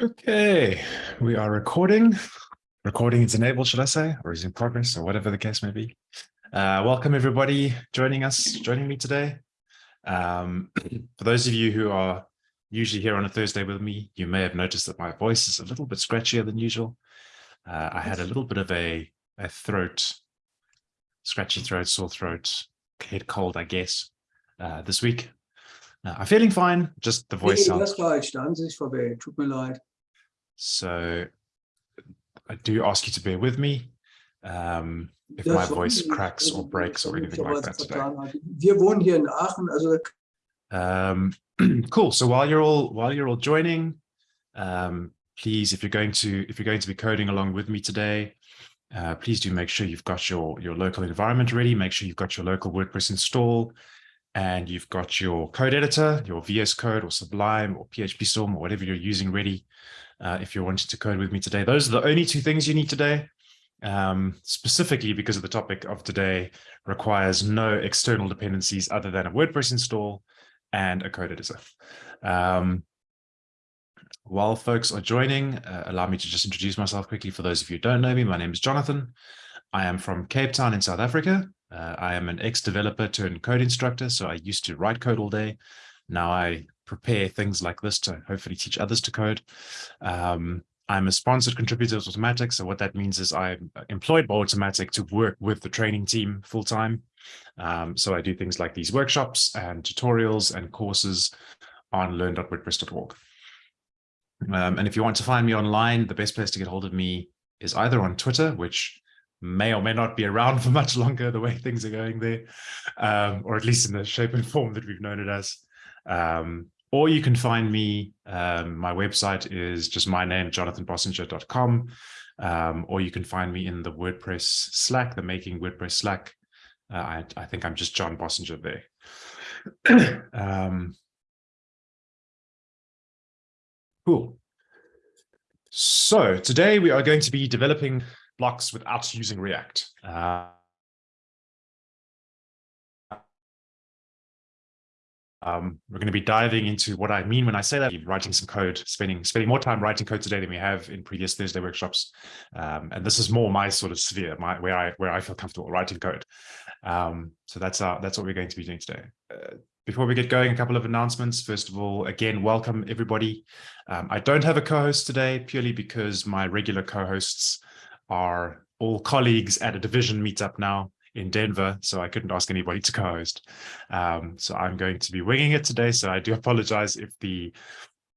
Okay, we are recording. Recording is enabled, should I say, or is in progress, or whatever the case may be. Uh, welcome everybody joining us, joining me today. Um, for those of you who are usually here on a Thursday with me, you may have noticed that my voice is a little bit scratchier than usual. Uh, I had a little bit of a, a throat, scratchy throat, sore throat, head cold, I guess, uh, this week. Uh, I'm feeling fine, just the voice Nee, sounds das war jetzt an sich vorbei. Tut mir leid. So I do ask you to bear with me um, if my voice cracks or breaks or anything like that today. vertan hat. Wir wohnen in Aachen, Um, cool. So while you're all while you're all joining, um, please, if you're going to if you're going to be coding along with me today, uh, please do make sure you've got your your local environment ready. Make sure you've got your local WordPress install, and you've got your code editor, your VS Code or Sublime or PHP Storm or whatever you're using ready. Uh, if you're wanting to code with me today, those are the only two things you need today. Um, specifically because of the topic of today requires no external dependencies other than a WordPress install and a code editor. Um, while folks are joining, uh, allow me to just introduce myself quickly. For those of you who don't know me, my name is Jonathan. I am from Cape Town in South Africa. Uh, I am an ex-developer turned code instructor, so I used to write code all day. Now I prepare things like this to hopefully teach others to code. Um, I'm a sponsored contributor to Automattic. So what that means is I'm employed by Automattic to work with the training team full time. Um, so I do things like these workshops and tutorials and courses on learn.wordpress.org. Um, and if you want to find me online, the best place to get hold of me is either on Twitter, which may or may not be around for much longer the way things are going there, um, or at least in the shape and form that we've known it as. Um, or you can find me, um, my website is just my name, jonathanbossenger.com, um, or you can find me in the WordPress Slack, the Making WordPress Slack. Uh, I, I, think I'm just John Bossenger there. um, cool. So today we are going to be developing blocks without using React. Uh, Um, we're going to be diving into what I mean when I say that, writing some code, spending spending more time writing code today than we have in previous Thursday workshops. Um, and this is more my sort of sphere, my where I where I feel comfortable writing code. Um, so that's our, that's what we're going to be doing today. Uh, before we get going, a couple of announcements. First of all, again, welcome everybody. Um, I don't have a co-host today purely because my regular co-hosts are all colleagues at a division meetup now in Denver, so I couldn't ask anybody to co-host. Um, so I'm going to be winging it today. So I do apologize if the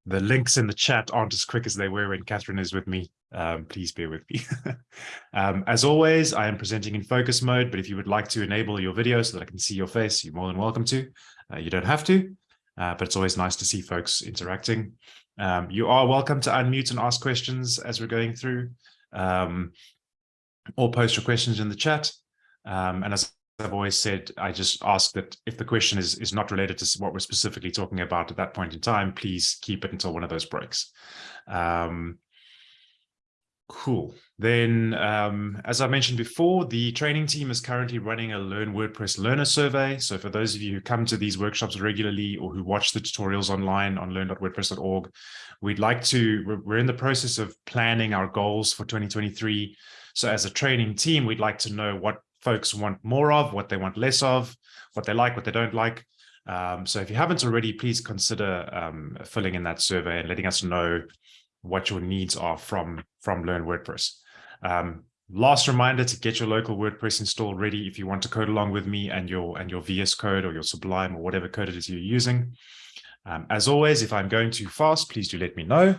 the links in the chat aren't as quick as they were when Catherine is with me. Um, please bear with me. um, as always, I am presenting in focus mode, but if you would like to enable your video so that I can see your face, you're more than welcome to. Uh, you don't have to, uh, but it's always nice to see folks interacting. Um, you are welcome to unmute and ask questions as we're going through, um, or post your questions in the chat. Um, and as I've always said, I just ask that if the question is, is not related to what we're specifically talking about at that point in time, please keep it until one of those breaks. Um, cool. Then, um, as I mentioned before, the training team is currently running a Learn WordPress Learner Survey. So for those of you who come to these workshops regularly or who watch the tutorials online on learn.wordpress.org, we'd like to, we're in the process of planning our goals for 2023. So as a training team, we'd like to know what folks want more of, what they want less of, what they like, what they don't like. Um, so if you haven't already, please consider um, filling in that survey and letting us know what your needs are from, from Learn WordPress. Um, last reminder to get your local WordPress install ready if you want to code along with me and your, and your VS Code or your Sublime or whatever code it is you're using. Um, as always, if I'm going too fast, please do let me know.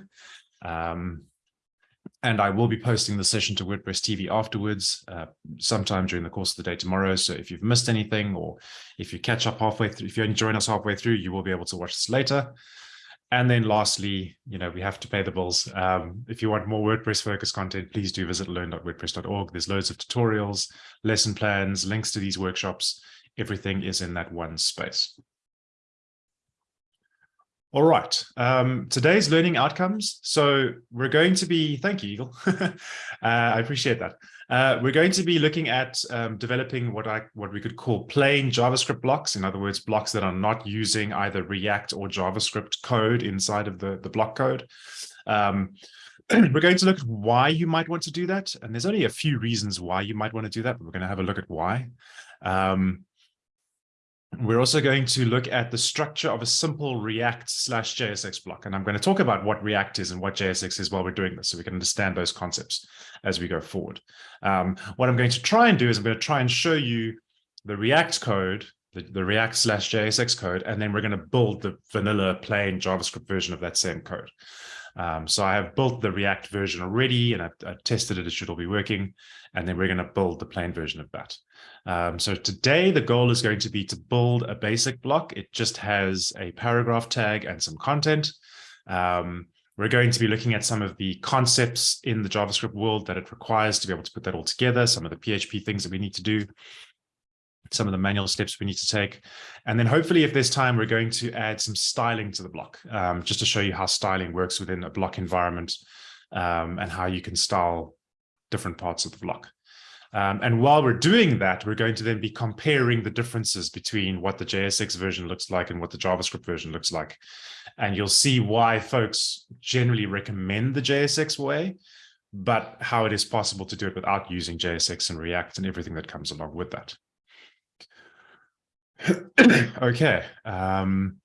And I will be posting the session to WordPress TV afterwards, uh, sometime during the course of the day tomorrow. So if you've missed anything, or if you catch up halfway through, if you join us halfway through, you will be able to watch this later. And then lastly, you know, we have to pay the bills. Um, if you want more WordPress focused content, please do visit learn.wordpress.org. There's loads of tutorials, lesson plans, links to these workshops. Everything is in that one space. All right, um, today's learning outcomes. So we're going to be, thank you, Eagle. uh, I appreciate that. Uh, we're going to be looking at um, developing what I what we could call plain JavaScript blocks. In other words, blocks that are not using either React or JavaScript code inside of the, the block code. Um, we're going to look at why you might want to do that. And there's only a few reasons why you might want to do that, but we're going to have a look at why. Um, we're also going to look at the structure of a simple React slash JSX block. And I'm going to talk about what React is and what JSX is while we're doing this, so we can understand those concepts as we go forward. Um, what I'm going to try and do is I'm going to try and show you the React code, the, the React slash JSX code, and then we're going to build the vanilla plain JavaScript version of that same code. Um, so I have built the React version already and I've, I've, tested it, it should all be working. And then we're going to build the plain version of that. Um, so today the goal is going to be to build a basic block. It just has a paragraph tag and some content. Um, we're going to be looking at some of the concepts in the JavaScript world that it requires to be able to put that all together, some of the PHP things that we need to do some of the manual steps we need to take. And then hopefully if there's time, we're going to add some styling to the block, um, just to show you how styling works within a block environment um, and how you can style different parts of the block. Um, and while we're doing that, we're going to then be comparing the differences between what the JSX version looks like and what the JavaScript version looks like. And you'll see why folks generally recommend the JSX way, but how it is possible to do it without using JSX and React and everything that comes along with that. okay. Um,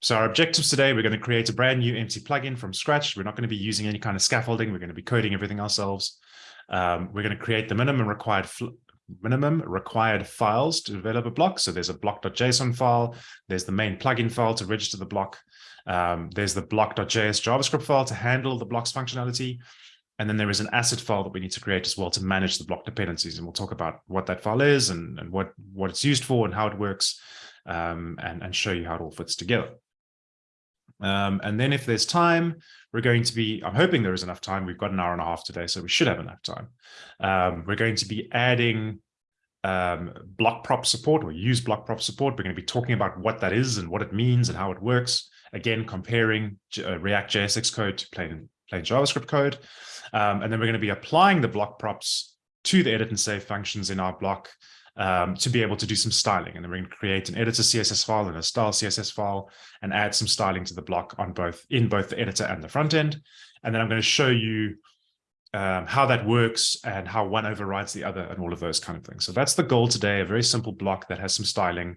so our objectives today, we're going to create a brand new empty plugin from scratch. We're not going to be using any kind of scaffolding. We're going to be coding everything ourselves. Um, we're going to create the minimum required minimum required files to develop a block. So there's a block.json file. There's the main plugin file to register the block. Um, there's the block.js JavaScript file to handle the blocks functionality. And then there is an asset file that we need to create as well to manage the block dependencies. And we'll talk about what that file is and, and what, what it's used for and how it works um, and, and show you how it all fits together. Um, and then if there's time, we're going to be, I'm hoping there is enough time. We've got an hour and a half today, so we should have enough time. Um, we're going to be adding um, block prop support or use block prop support. We're going to be talking about what that is and what it means and how it works. Again, comparing uh, React JSX code to plain, plain JavaScript code. Um, and then we're going to be applying the block props to the edit and save functions in our block um, to be able to do some styling. And then we're going to create an editor CSS file and a style CSS file and add some styling to the block on both in both the editor and the front end. And then I'm going to show you um, how that works and how one overrides the other and all of those kind of things. So that's the goal today, a very simple block that has some styling.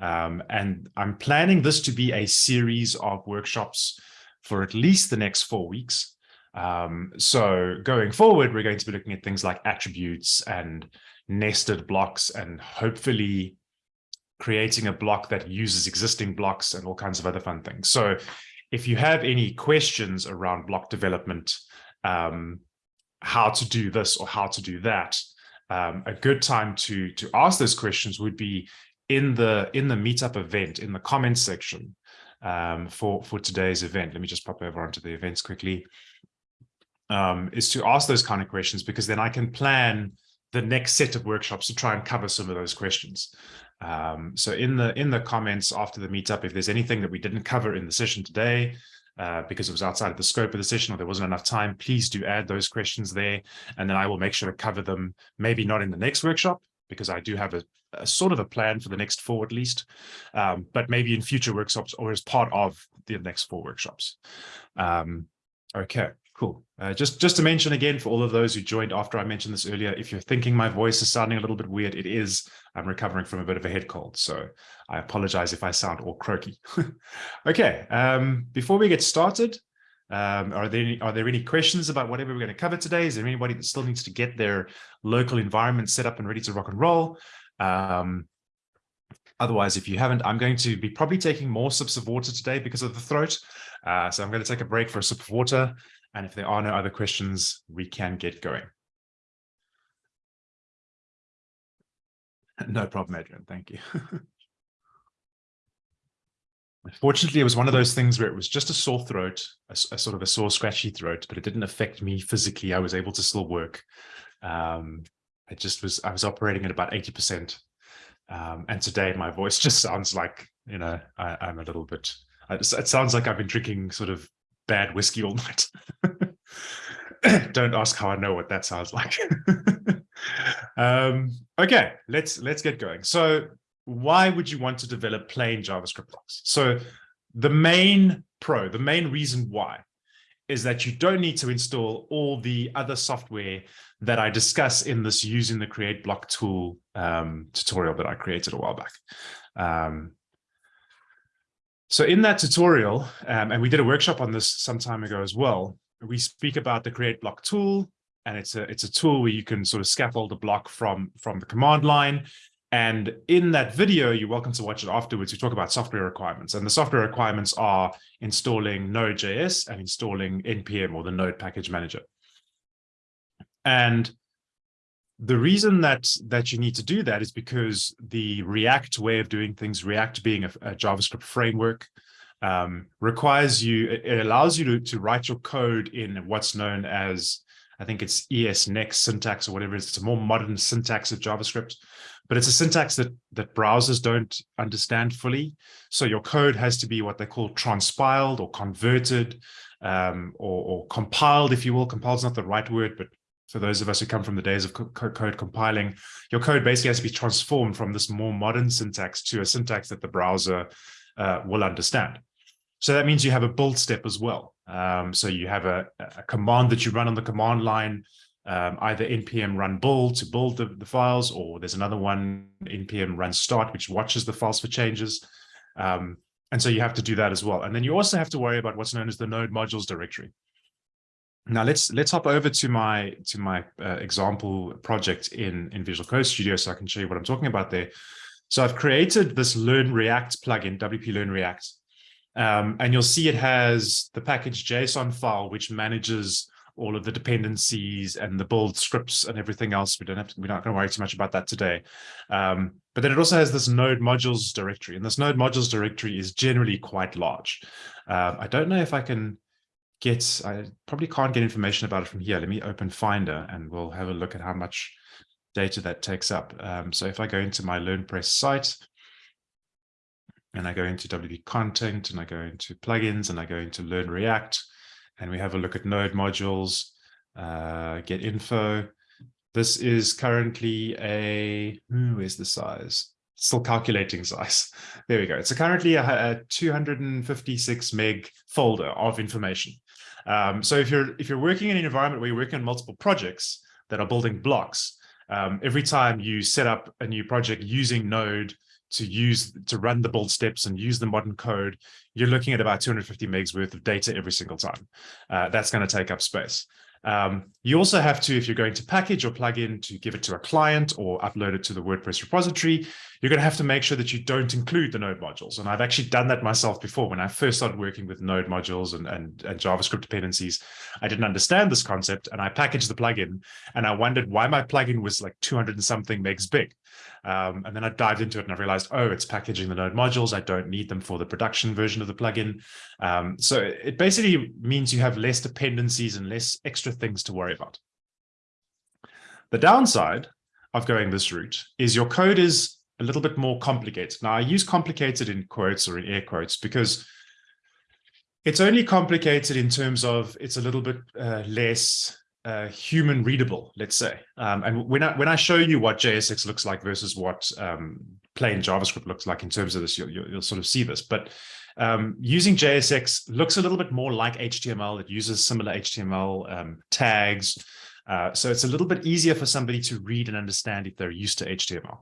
Um, and I'm planning this to be a series of workshops for at least the next four weeks. Um, so going forward, we're going to be looking at things like attributes and nested blocks and hopefully creating a block that uses existing blocks and all kinds of other fun things. So if you have any questions around block development, um, how to do this or how to do that, um, a good time to to ask those questions would be in the in the meetup event in the comments section um, for for today's event. Let me just pop over onto the events quickly um, is to ask those kind of questions because then I can plan the next set of workshops to try and cover some of those questions. Um, so in the in the comments after the meetup, if there's anything that we didn't cover in the session today, uh, because it was outside of the scope of the session or there wasn't enough time, please do add those questions there. And then I will make sure to cover them, maybe not in the next workshop, because I do have a, a sort of a plan for the next four at least, um, but maybe in future workshops or as part of the next four workshops. Um, okay. Cool. Uh, just, just to mention again, for all of those who joined after I mentioned this earlier, if you're thinking my voice is sounding a little bit weird, it is. I'm recovering from a bit of a head cold, so I apologize if I sound all croaky. okay, um, before we get started, um, are there any, are there any questions about whatever we're going to cover today? Is there anybody that still needs to get their local environment set up and ready to rock and roll? Um, otherwise, if you haven't, I'm going to be probably taking more sips of water today because of the throat. Uh, so I'm going to take a break for a sip of water. And if there are no other questions, we can get going. No problem, Adrian. Thank you. Unfortunately, it was one of those things where it was just a sore throat, a, a, sort of a sore, scratchy throat, but it didn't affect me physically. I was able to still work. Um, it just was, I was operating at about 80%. Um, and today my voice just sounds like, you know, I, am a little bit, it sounds like I've been drinking sort of bad whiskey all night. Don't ask how I know what that sounds like. um, okay, let's let's get going. So why would you want to develop plain JavaScript blocks? So the main pro, the main reason why is that you don't need to install all the other software that I discuss in this using the create block tool um, tutorial that I created a while back. Um, so in that tutorial, um, and we did a workshop on this some time ago as well, we speak about the create block tool, and it's a it's a tool where you can sort of scaffold a block from from the command line. And in that video, you're welcome to watch it afterwards. We talk about software requirements, and the software requirements are installing Node.js and installing npm or the Node Package Manager. And the reason that that you need to do that is because the React way of doing things, React being a, a JavaScript framework, um, requires you, it allows you to, to write your code in what's known as, I think it's ES next syntax or whatever it is. It's a more modern syntax of JavaScript, but it's a syntax that, that browsers don't understand fully. So your code has to be what they call transpiled or converted um, or, or compiled, if you will. Compiled is not the right word, but for those of us who come from the days of code compiling, your code basically has to be transformed from this more modern syntax to a syntax that the browser uh, will understand. So that means you have a build step as well. Um, so you have a, a, command that you run on the command line, um, either npm run build to build the, the, files, or there's another one, npm run start, which watches the files for changes. Um, and so you have to do that as well. And then you also have to worry about what's known as the node modules directory. Now let's let's hop over to my to my uh, example project in in Visual Code Studio so I can show you what I'm talking about there. So I've created this Learn React plugin, WP Learn React, um, and you'll see it has the package JSON file which manages all of the dependencies and the build scripts and everything else. We don't have to, we're not going to worry too much about that today. Um, but then it also has this node modules directory, and this node modules directory is generally quite large. Uh, I don't know if I can get, I probably can't get information about it from here. Let me open Finder and we'll have a look at how much data that takes up. Um, so if I go into my LearnPress site and I go into WP content and I go into plugins and I go into Learn React and we have a look at node modules, uh, get info. This is currently a, where's the size? Still calculating size. There we go. It's a currently a, a 256 meg folder of information. Um, so if you're if you're working in an environment where you're working on multiple projects that are building blocks, um, every time you set up a new project using Node to use to run the build steps and use the modern code, you're looking at about 250 megs worth of data every single time. Uh, that's going to take up space. Um, you also have to, if you're going to package your plugin to give it to a client or upload it to the WordPress repository, you're going to have to make sure that you don't include the node modules. And I've actually done that myself before. When I first started working with node modules and, and, and JavaScript dependencies, I didn't understand this concept and I packaged the plugin and I wondered why my plugin was like 200 and something megs big. Um, and then I dived into it and I realized, oh, it's packaging the node modules. I don't need them for the production version of the plugin. Um, so it basically means you have less dependencies and less extra things to worry about. The downside of going this route is your code is a little bit more complicated. Now, I use complicated in quotes or in air quotes because it's only complicated in terms of it's a little bit uh, less uh, human readable, let's say. Um, and when I when I show you what JSX looks like versus what um, plain JavaScript looks like in terms of this, you'll, you'll, sort of see this. But um, using JSX looks a little bit more like HTML. It uses similar HTML um, tags. Uh, so it's a little bit easier for somebody to read and understand if they're used to HTML.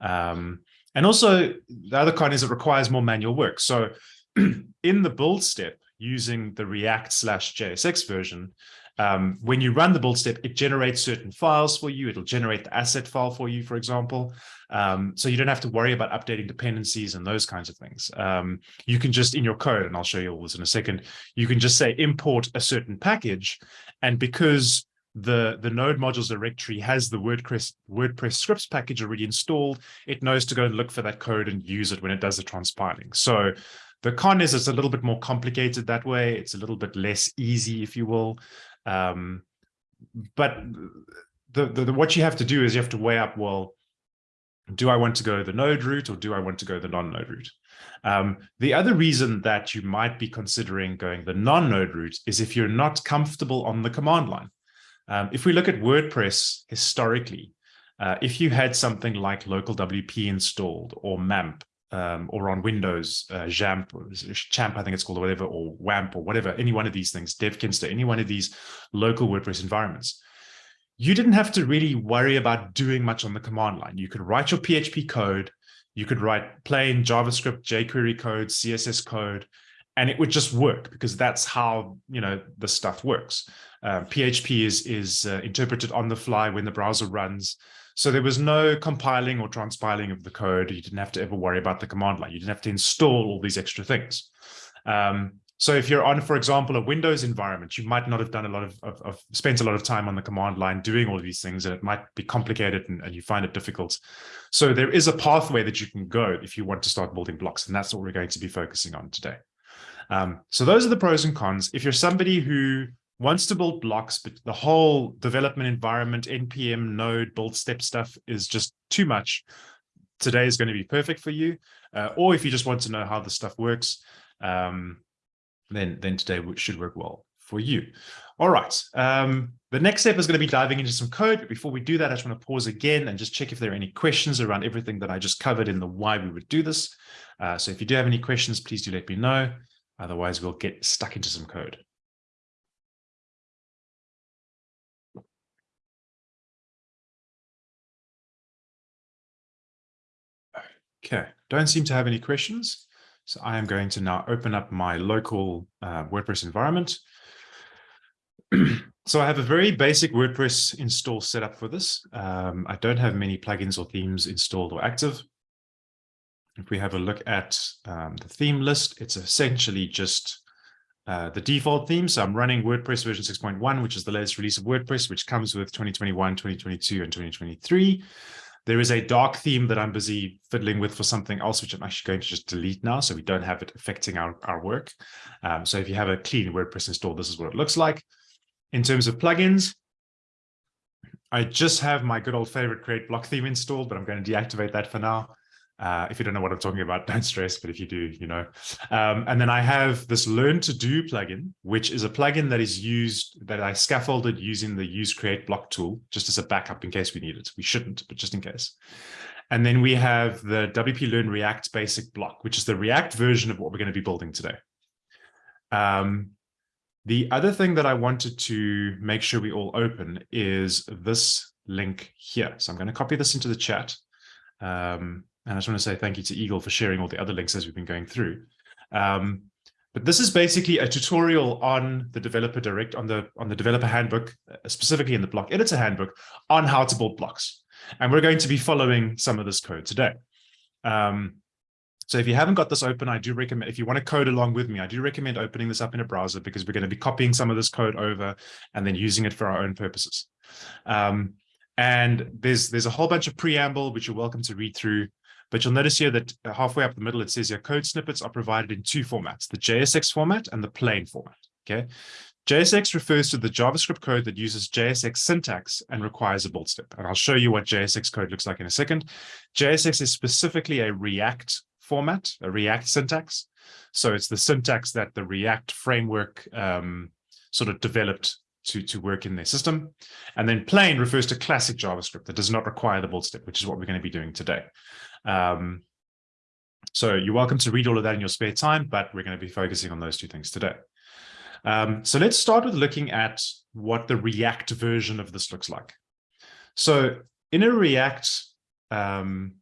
Um, and also the other con is it requires more manual work. So in the build step using the React slash JSX version, um, when you run the build step, it generates certain files for you. It'll generate the asset file for you, for example. Um, so you don't have to worry about updating dependencies and those kinds of things. Um, you can just in your code, and I'll show you all this in a second, you can just say import a certain package. And because the the node modules directory has the WordPress WordPress scripts package already installed, it knows to go and look for that code and use it when it does the transpiling. So the con is it's a little bit more complicated that way. It's a little bit less easy, if you will. Um, but the, the, the, what you have to do is you have to weigh up, well, do I want to go the node route or do I want to go the non-node route? Um, the other reason that you might be considering going the non-node route is if you're not comfortable on the command line. Um, if we look at WordPress historically, uh, if you had something like local WP installed or MAMP, um, or on Windows, uh, Jamp, Champ, I think it's called, or whatever, or WAMP, or whatever, any one of these things, DevKinsta, any one of these local WordPress environments, you didn't have to really worry about doing much on the command line. You could write your PHP code, you could write plain JavaScript, jQuery code, CSS code, and it would just work because that's how you know the stuff works. Uh, PHP is is uh, interpreted on the fly when the browser runs. So there was no compiling or transpiling of the code. You didn't have to ever worry about the command line. You didn't have to install all these extra things. Um, so if you're on, for example, a Windows environment, you might not have done a lot of, of, of spent a lot of time on the command line doing all these things, and it might be complicated and, and, you find it difficult. So there is a pathway that you can go if you want to start building blocks, and that's what we're going to be focusing on today. Um, so those are the pros and cons. If you're somebody who wants to build blocks, but the whole development environment, NPM, node, build step stuff is just too much, today is going to be perfect for you. Uh, or if you just want to know how the stuff works, um, then, then today should work well for you. All right. Um, the next step is going to be diving into some code. But before we do that, I just want to pause again and just check if there are any questions around everything that I just covered in the why we would do this. Uh, so if you do have any questions, please do let me know. Otherwise, we'll get stuck into some code. Okay, don't seem to have any questions. So I am going to now open up my local uh, WordPress environment. so I have a very basic WordPress install setup for this. Um, I don't have many plugins or themes installed or active. If we have a look at um, the theme list, it's essentially just uh, the default theme. So I'm running WordPress version 6.1, which is the latest release of WordPress, which comes with 2021, 2022, and 2023. There is a dark theme that I'm busy fiddling with for something else, which I'm actually going to just delete now, so we don't have it affecting our, our work. Um, so if you have a clean WordPress install, this is what it looks like. In terms of plugins, I just have my good old favorite create block theme installed, but I'm going to deactivate that for now. Uh, if you don't know what I'm talking about, don't stress, but if you do, you know. Um, and then I have this Learn to Do plugin, which is a plugin that is used, that I scaffolded using the use create block tool, just as a backup in case we need it. We shouldn't, but just in case. And then we have the WP Learn React basic block, which is the React version of what we're going to be building today. Um, the other thing that I wanted to make sure we all open is this link here. So I'm going to copy this into the chat. Um, and I just want to say thank you to Eagle for sharing all the other links as we've been going through. Um, but this is basically a tutorial on the developer direct on the on the developer handbook, uh, specifically in the block editor handbook, on how to build blocks. And we're going to be following some of this code today. Um, so if you haven't got this open, I do recommend, if you want to code along with me, I do recommend opening this up in a browser because we're going to be copying some of this code over and then using it for our own purposes. Um, and there's there's a whole bunch of preamble, which you're welcome to read through. But you'll notice here that halfway up the middle, it says your code snippets are provided in two formats, the JSX format and the plain format, okay? JSX refers to the JavaScript code that uses JSX syntax and requires a build step. And I'll show you what JSX code looks like in a second. JSX is specifically a React format, a React syntax. So it's the syntax that the React framework um, sort of developed to, to work in their system. And then plain refers to classic JavaScript that does not require the build step, which is what we're going to be doing today. Um, so you're welcome to read all of that in your spare time, but we're going to be focusing on those two things today. Um, so let's start with looking at what the React version of this looks like. So in a React um,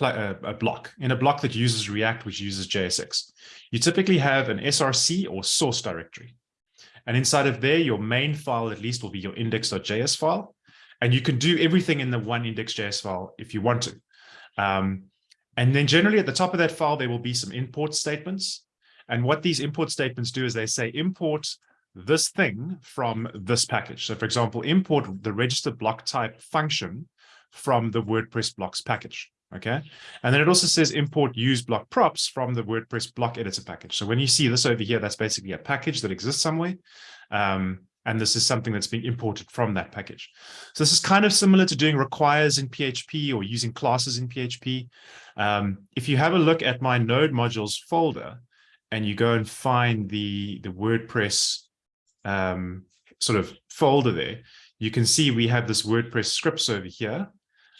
uh, a block, in a block that uses React, which uses JSX, you typically have an SRC or source directory. And inside of there, your main file at least will be your index.js file. And you can do everything in the one index.js file if you want to. Um, and then generally at the top of that file, there will be some import statements. And what these import statements do is they say import this thing from this package. So for example, import the register block type function from the WordPress blocks package. Okay. And then it also says import use block props from the WordPress block editor package. So when you see this over here, that's basically a package that exists somewhere. Um, and this is something that's being imported from that package. So this is kind of similar to doing requires in PHP or using classes in PHP. Um, if you have a look at my node modules folder and you go and find the, the WordPress um, sort of folder there, you can see we have this WordPress scripts over here.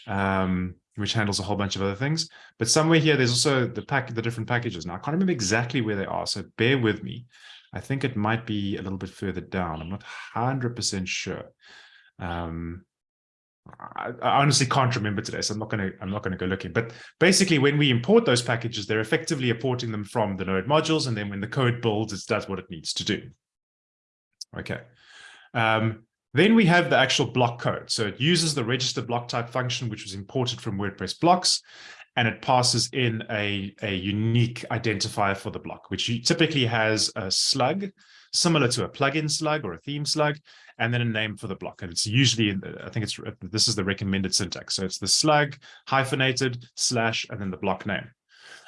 Um, which handles a whole bunch of other things. But somewhere here, there's also the pack, the different packages. Now I can't remember exactly where they are, so bear with me. I think it might be a little bit further down. I'm not 100% sure. Um, I, I, honestly can't remember today, so I'm not going to I'm not going to go looking. But basically, when we import those packages, they're effectively importing them from the node modules, and then when the code builds, it does what it needs to do. Okay. Um, then we have the actual block code. So it uses the register block type function, which was imported from WordPress blocks, and it passes in a, a unique identifier for the block, which typically has a slug, similar to a plugin slug or a theme slug, and then a name for the block. And it's usually, I think it's, this is the recommended syntax. So it's the slug hyphenated slash, and then the block name.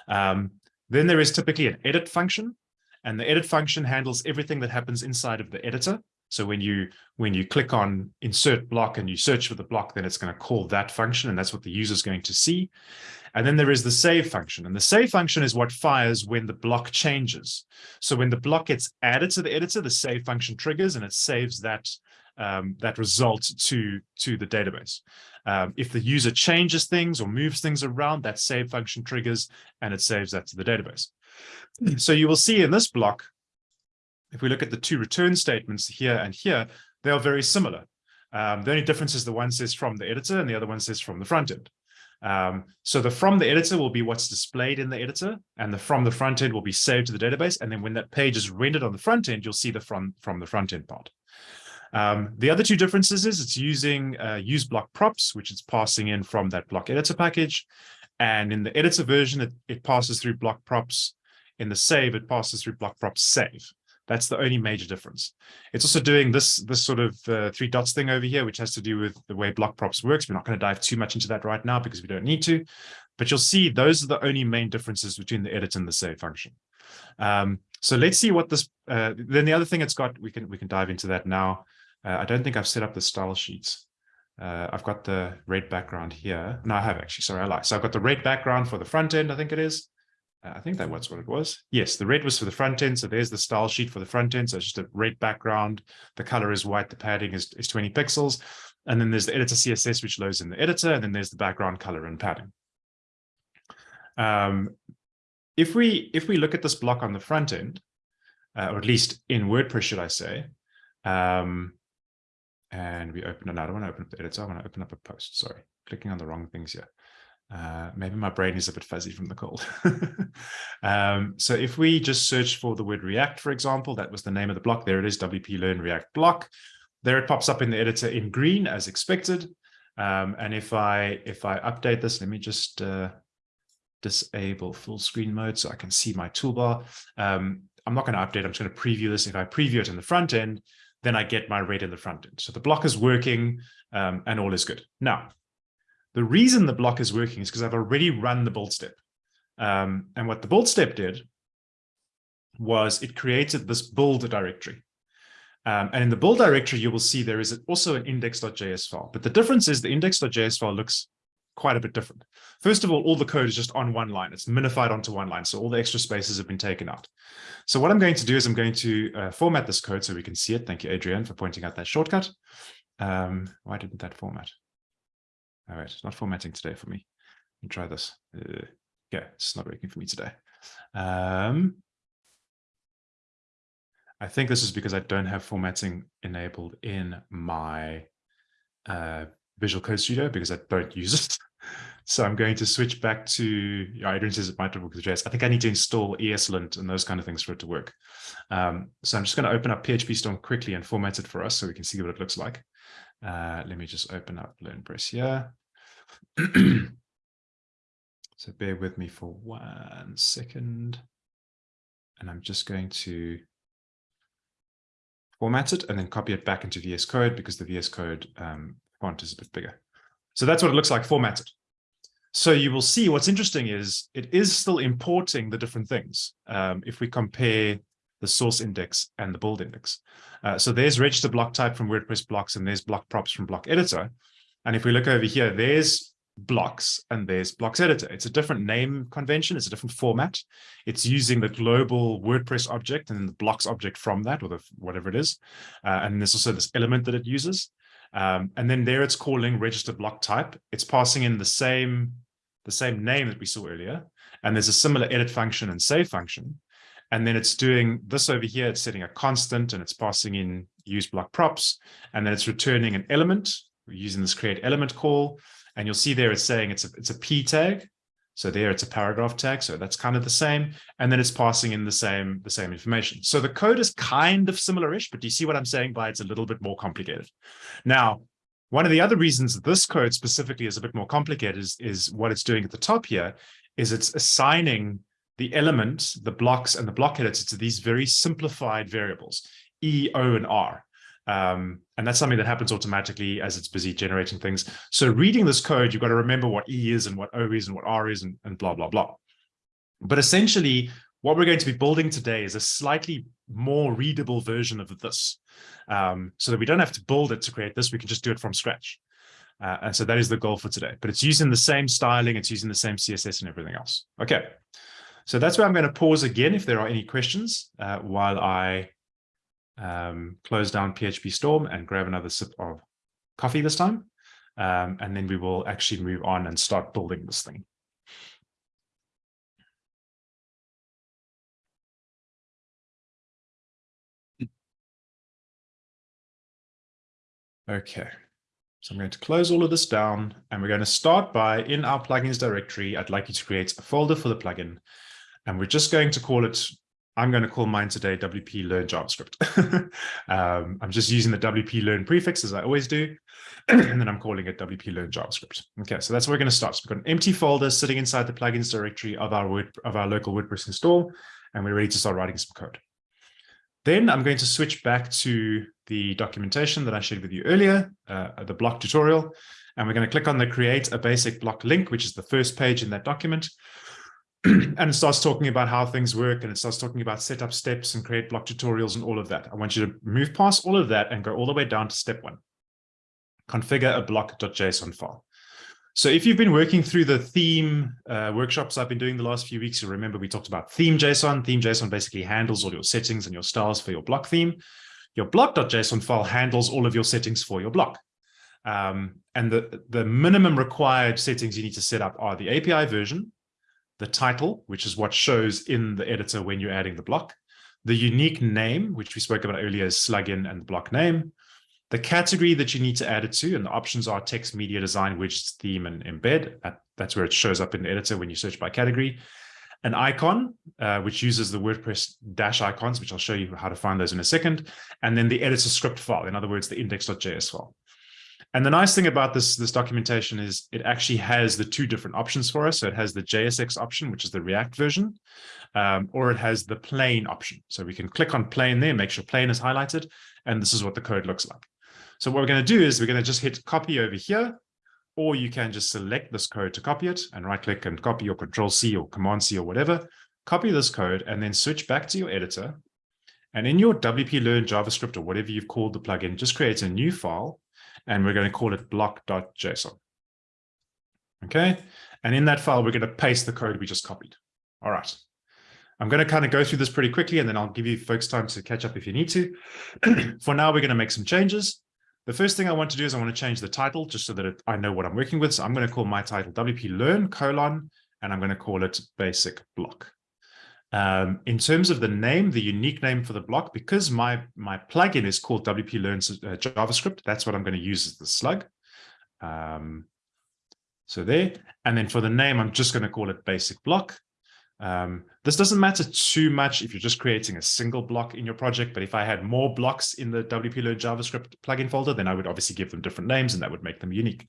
Um, then there is typically an edit function, and the edit function handles everything that happens inside of the editor. So when you when you click on insert block and you search for the block, then it's going to call that function, and that's what the user is going to see. And then there is the save function, and the save function is what fires when the block changes. So when the block gets added to the editor, the save function triggers, and it saves that um, that result to to the database. Um, if the user changes things or moves things around, that save function triggers, and it saves that to the database. So you will see in this block if we look at the two return statements here and here, they are very similar. Um, the only difference is the one says from the editor and the other one says from the front end. Um, so the from the editor will be what's displayed in the editor and the from the front end will be saved to the database. And then when that page is rendered on the front end, you'll see the from, from the front end part. Um, the other two differences is it's using uh, use block props, which it's passing in from that block editor package. And in the editor version, it, it passes through block props. In the save, it passes through block props save. That's the only major difference. It's also doing this, this sort of uh, three dots thing over here, which has to do with the way block props works. We're not going to dive too much into that right now because we don't need to, but you'll see those are the only main differences between the edit and the save function. Um, so let's see what this, uh, then the other thing it's got, we can, we can dive into that now. Uh, I don't think I've set up the style sheets. Uh, I've got the red background here. No, I have actually, sorry, I lied. So I've got the red background for the front end, I think it is. I think that was what it was. Yes, the red was for the front end. So there's the style sheet for the front end. So it's just a red background. The color is white. The padding is, is 20 pixels. And then there's the editor CSS, which loads in the editor. And then there's the background color and padding. Um, if we if we look at this block on the front end, uh, or at least in WordPress, should I say, um, and we open, another to open up the editor. I want to open up a post. Sorry, clicking on the wrong things here. Uh, maybe my brain is a bit fuzzy from the cold. um, so if we just search for the word React, for example, that was the name of the block. There it is, WP Learn React block. There it pops up in the editor in green as expected. Um, and if I if I update this, let me just uh, disable full screen mode so I can see my toolbar. Um, I'm not going to update. I'm just going to preview this. If I preview it in the front end, then I get my red in the front end. So the block is working um, and all is good. Now, the reason the block is working is because I've already run the build step. Um, and what the build step did was it created this build directory. Um, and in the build directory, you will see there is also an index.js file. But the difference is the index.js file looks quite a bit different. First of all, all the code is just on one line. It's minified onto one line. So all the extra spaces have been taken out. So what I'm going to do is I'm going to uh, format this code so we can see it. Thank you, Adrian, for pointing out that shortcut. Um, why didn't that format? All right, it's not formatting today for me. Let me try this. Uh, yeah, it's not working for me today. Um, I think this is because I don't have formatting enabled in my uh, Visual Code Studio because I don't use it. so I'm going to switch back to, says it might work with JS. I think I need to install ESLint and those kind of things for it to work. Um, so I'm just going to open up PHP Storm quickly and format it for us so we can see what it looks like. Uh, let me just open up LearnPress here. so bear with me for one second. And I'm just going to format it and then copy it back into VS Code because the VS Code um, font is a bit bigger. So that's what it looks like formatted. So you will see what's interesting is it is still importing the different things. Um, if we compare the source index and the build index. Uh, so there's register block type from WordPress blocks and there's block props from block editor. And if we look over here, there's blocks and there's blocks editor. It's a different name convention. It's a different format. It's using the global WordPress object and the blocks object from that or the, whatever it is. Uh, and there's also this element that it uses. Um, and then there it's calling register block type. It's passing in the same, the same name that we saw earlier. And there's a similar edit function and save function. And then it's doing this over here. It's setting a constant and it's passing in use block props. And then it's returning an element We're using this create element call. And you'll see there it's saying it's a, it's a P tag. So there it's a paragraph tag. So that's kind of the same. And then it's passing in the same, the same information. So the code is kind of similar-ish, but do you see what I'm saying by it's a little bit more complicated? Now, one of the other reasons this code specifically is a bit more complicated is, is what it's doing at the top here is it's assigning the element, the blocks and the block editor to these very simplified variables, E, O, and R. Um, and that's something that happens automatically as it's busy generating things. So reading this code, you've got to remember what E is and what O is and what R is and, and blah, blah, blah. But essentially, what we're going to be building today is a slightly more readable version of this. Um, so that we don't have to build it to create this, we can just do it from scratch. Uh, and so that is the goal for today. But it's using the same styling, it's using the same CSS and everything else. Okay, so that's where I'm going to pause again if there are any questions uh, while I um, close down PHP Storm and grab another sip of coffee this time. Um, and then we will actually move on and start building this thing. Okay, so I'm going to close all of this down and we're going to start by in our plugins directory, I'd like you to create a folder for the plugin and we're just going to call it I'm going to call mine today WP Learn JavaScript. um, I'm just using the WP Learn prefix as I always do. and then I'm calling it WP Learn JavaScript. Okay, so that's where we're going to start. So we've got an empty folder sitting inside the plugins directory of our Word, of our local WordPress install, and we're ready to start writing some code. Then I'm going to switch back to the documentation that I shared with you earlier, uh, the block tutorial, and we're going to click on the create a basic block link, which is the first page in that document. and it starts talking about how things work and it starts talking about setup steps and create block tutorials and all of that. I want you to move past all of that and go all the way down to step one. Configure a block.json file. So if you've been working through the theme uh, workshops I've been doing the last few weeks, you remember we talked about theme JSON. Theme JSON basically handles all your settings and your styles for your block theme. Your block.json file handles all of your settings for your block. Um, and the, the minimum required settings you need to set up are the API version, the title, which is what shows in the editor when you're adding the block, the unique name, which we spoke about earlier is slugin and the block name, the category that you need to add it to, and the options are text, media, design, widgets, theme, and embed. That's where it shows up in the editor when you search by category. An icon, uh, which uses the WordPress dash icons, which I'll show you how to find those in a second. And then the editor script file, in other words, the index.js file. And the nice thing about this, this documentation is it actually has the two different options for us. So it has the JSX option, which is the React version, um, or it has the plain option. So we can click on plain there, make sure plain is highlighted, and this is what the code looks like. So what we're going to do is we're going to just hit copy over here, or you can just select this code to copy it and right click and copy or control C or command C or whatever, copy this code and then switch back to your editor. And in your WP Learn JavaScript or whatever you've called the plugin, just create a new file and we're going to call it block.json. Okay, and in that file, we're going to paste the code we just copied. All right. I'm going to kind of go through this pretty quickly, and then I'll give you folks time to catch up if you need to. For now, we're going to make some changes. The first thing I want to do is I want to change the title just so that it, I know what I'm working with. So I'm going to call my title WP Learn colon, and I'm going to call it basic block. Um, in terms of the name, the unique name for the block, because my, my plugin is called WP Learn uh, JavaScript, that's what I'm going to use as the slug. Um, so there, and then for the name, I'm just going to call it basic block. Um, this doesn't matter too much if you're just creating a single block in your project, but if I had more blocks in the WP Learn JavaScript plugin folder, then I would obviously give them different names and that would make them unique.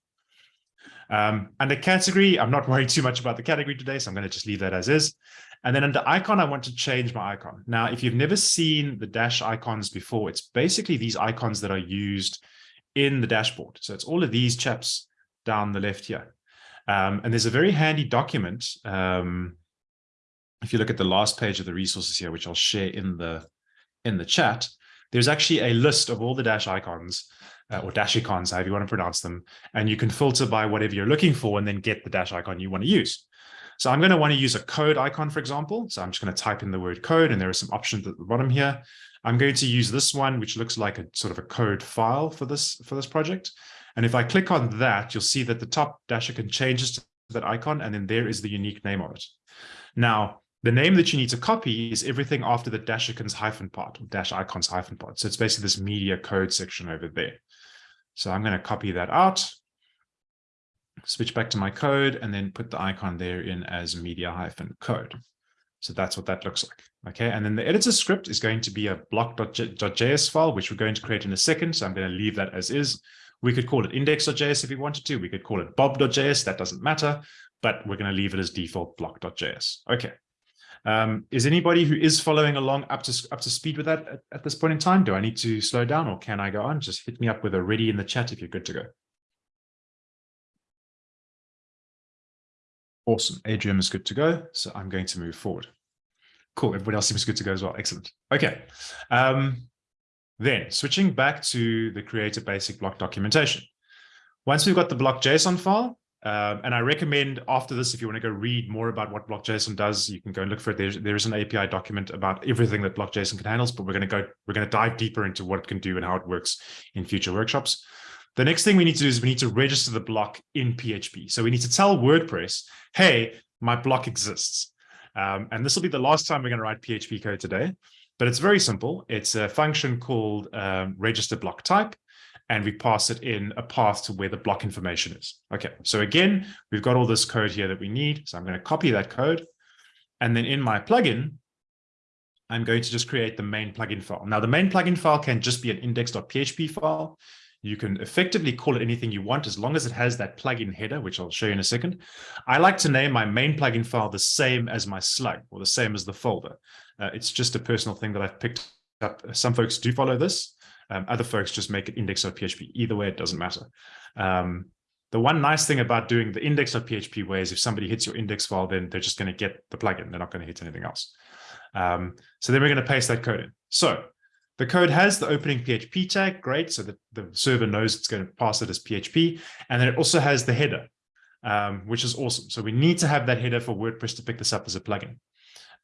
Um, and the category, I'm not worried too much about the category today, so I'm going to just leave that as is. And then under icon, I want to change my icon. Now, if you've never seen the dash icons before, it's basically these icons that are used in the dashboard. So it's all of these chaps down the left here. Um, and there's a very handy document. Um, if you look at the last page of the resources here, which I'll share in the in the chat, there's actually a list of all the dash icons uh, or dash icons, however you want to pronounce them. And you can filter by whatever you're looking for and then get the dash icon you want to use. So I'm going to want to use a code icon, for example. So I'm just going to type in the word code and there are some options at the bottom here. I'm going to use this one, which looks like a sort of a code file for this, for this project. And if I click on that, you'll see that the top dash icon changes to that icon, and then there is the unique name of it. Now, the name that you need to copy is everything after the dash icons hyphen part, or dash icons hyphen part. So it's basically this media code section over there. So I'm going to copy that out, switch back to my code, and then put the icon there in as media hyphen code. So that's what that looks like. Okay, and then the editor script is going to be a block.js file, which we're going to create in a second. So I'm going to leave that as is. We could call it index.js if we wanted to. We could call it bob.js. That doesn't matter, but we're going to leave it as default block.js. Okay. Um, is anybody who is following along up to up to speed with that at, at, this point in time? Do I need to slow down or can I go on? Just hit me up with a ready in the chat if you're good to go. Awesome. Adrian is good to go. So I'm going to move forward. Cool. Everybody else seems good to go as well. Excellent. Okay. Um, then switching back to the creator basic block documentation. Once we've got the block JSON file, um, and I recommend after this, if you want to go read more about what block.json does, you can go and look for it. There's, there is an API document about everything that block.json can handle, but we're going to go, we're going to dive deeper into what it can do and how it works in future workshops. The next thing we need to do is we need to register the block in PHP. So we need to tell WordPress, hey, my block exists. Um, and this will be the last time we're going to write PHP code today, but it's very simple. It's a function called um, register block type and we pass it in a path to where the block information is. Okay, so again, we've got all this code here that we need. So I'm going to copy that code. And then in my plugin, I'm going to just create the main plugin file. Now, the main plugin file can just be an index.php file. You can effectively call it anything you want as long as it has that plugin header, which I'll show you in a second. I like to name my main plugin file the same as my slug or the same as the folder. Uh, it's just a personal thing that I've picked up. Some folks do follow this. Um, other folks just make it index.php. Either way, it doesn't matter. Um, the one nice thing about doing the index.php way is if somebody hits your index file, then they're just going to get the plugin. They're not going to hit anything else. Um, so then we're going to paste that code in. So the code has the opening PHP tag, great. So that the server knows it's going to pass it as PHP. And then it also has the header, um, which is awesome. So we need to have that header for WordPress to pick this up as a plugin.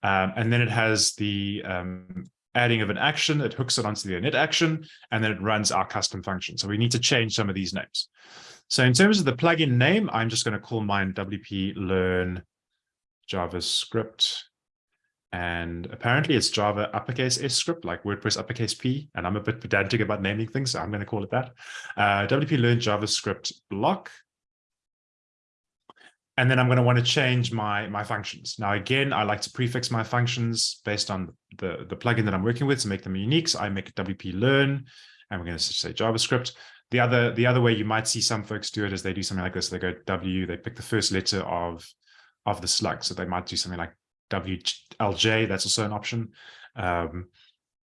Um, and then it has the um, adding of an action, it hooks it onto the init action, and then it runs our custom function. So we need to change some of these names. So in terms of the plugin name, I'm just going to call mine WP Learn JavaScript. And apparently it's Java uppercase S script, like WordPress uppercase P. And I'm a bit pedantic about naming things, so I'm going to call it that. Uh, WP Learn JavaScript block. And then I'm going to want to change my, my functions. Now, again, I like to prefix my functions based on the, the plugin that I'm working with to make them unique. So I make WP learn, and we're going to say JavaScript. The other, the other way you might see some folks do it is they do something like this. They go W, they pick the first letter of, of the slug. So they might do something like WLJ. That's also an option. Um,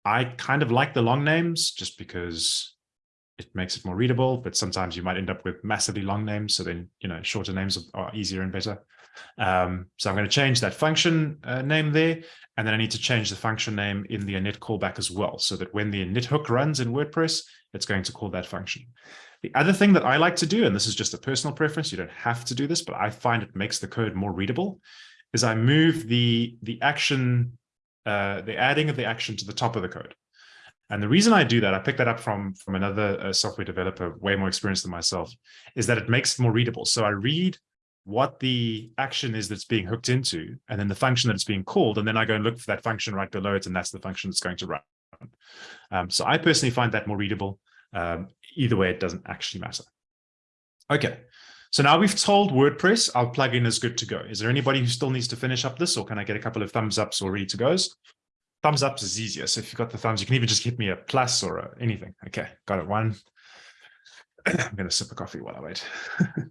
I kind of like the long names just because it makes it more readable, but sometimes you might end up with massively long names. So then, you know, shorter names are, easier and better. Um, so I'm going to change that function uh, name there. And then I need to change the function name in the init callback as well, so that when the init hook runs in WordPress, it's going to call that function. The other thing that I like to do, and this is just a personal preference, you don't have to do this, but I find it makes the code more readable, is I move the, the action, uh, the adding of the action to the top of the code. And the reason I do that, I picked that up from, from another uh, software developer, way more experienced than myself, is that it makes it more readable. So I read what the action is that's being hooked into, and then the function that it's being called, and then I go and look for that function right below it, and that's the function that's going to run. Um, so I personally find that more readable. Um, either way, it doesn't actually matter. Okay, so now we've told WordPress our plugin is good to go. Is there anybody who still needs to finish up this, or can I get a couple of thumbs ups or ready to goes? thumbs up is easier. So if you've got the thumbs, you can even just hit me a plus or a anything. Okay, got it. One. I'm going to sip a coffee while I wait.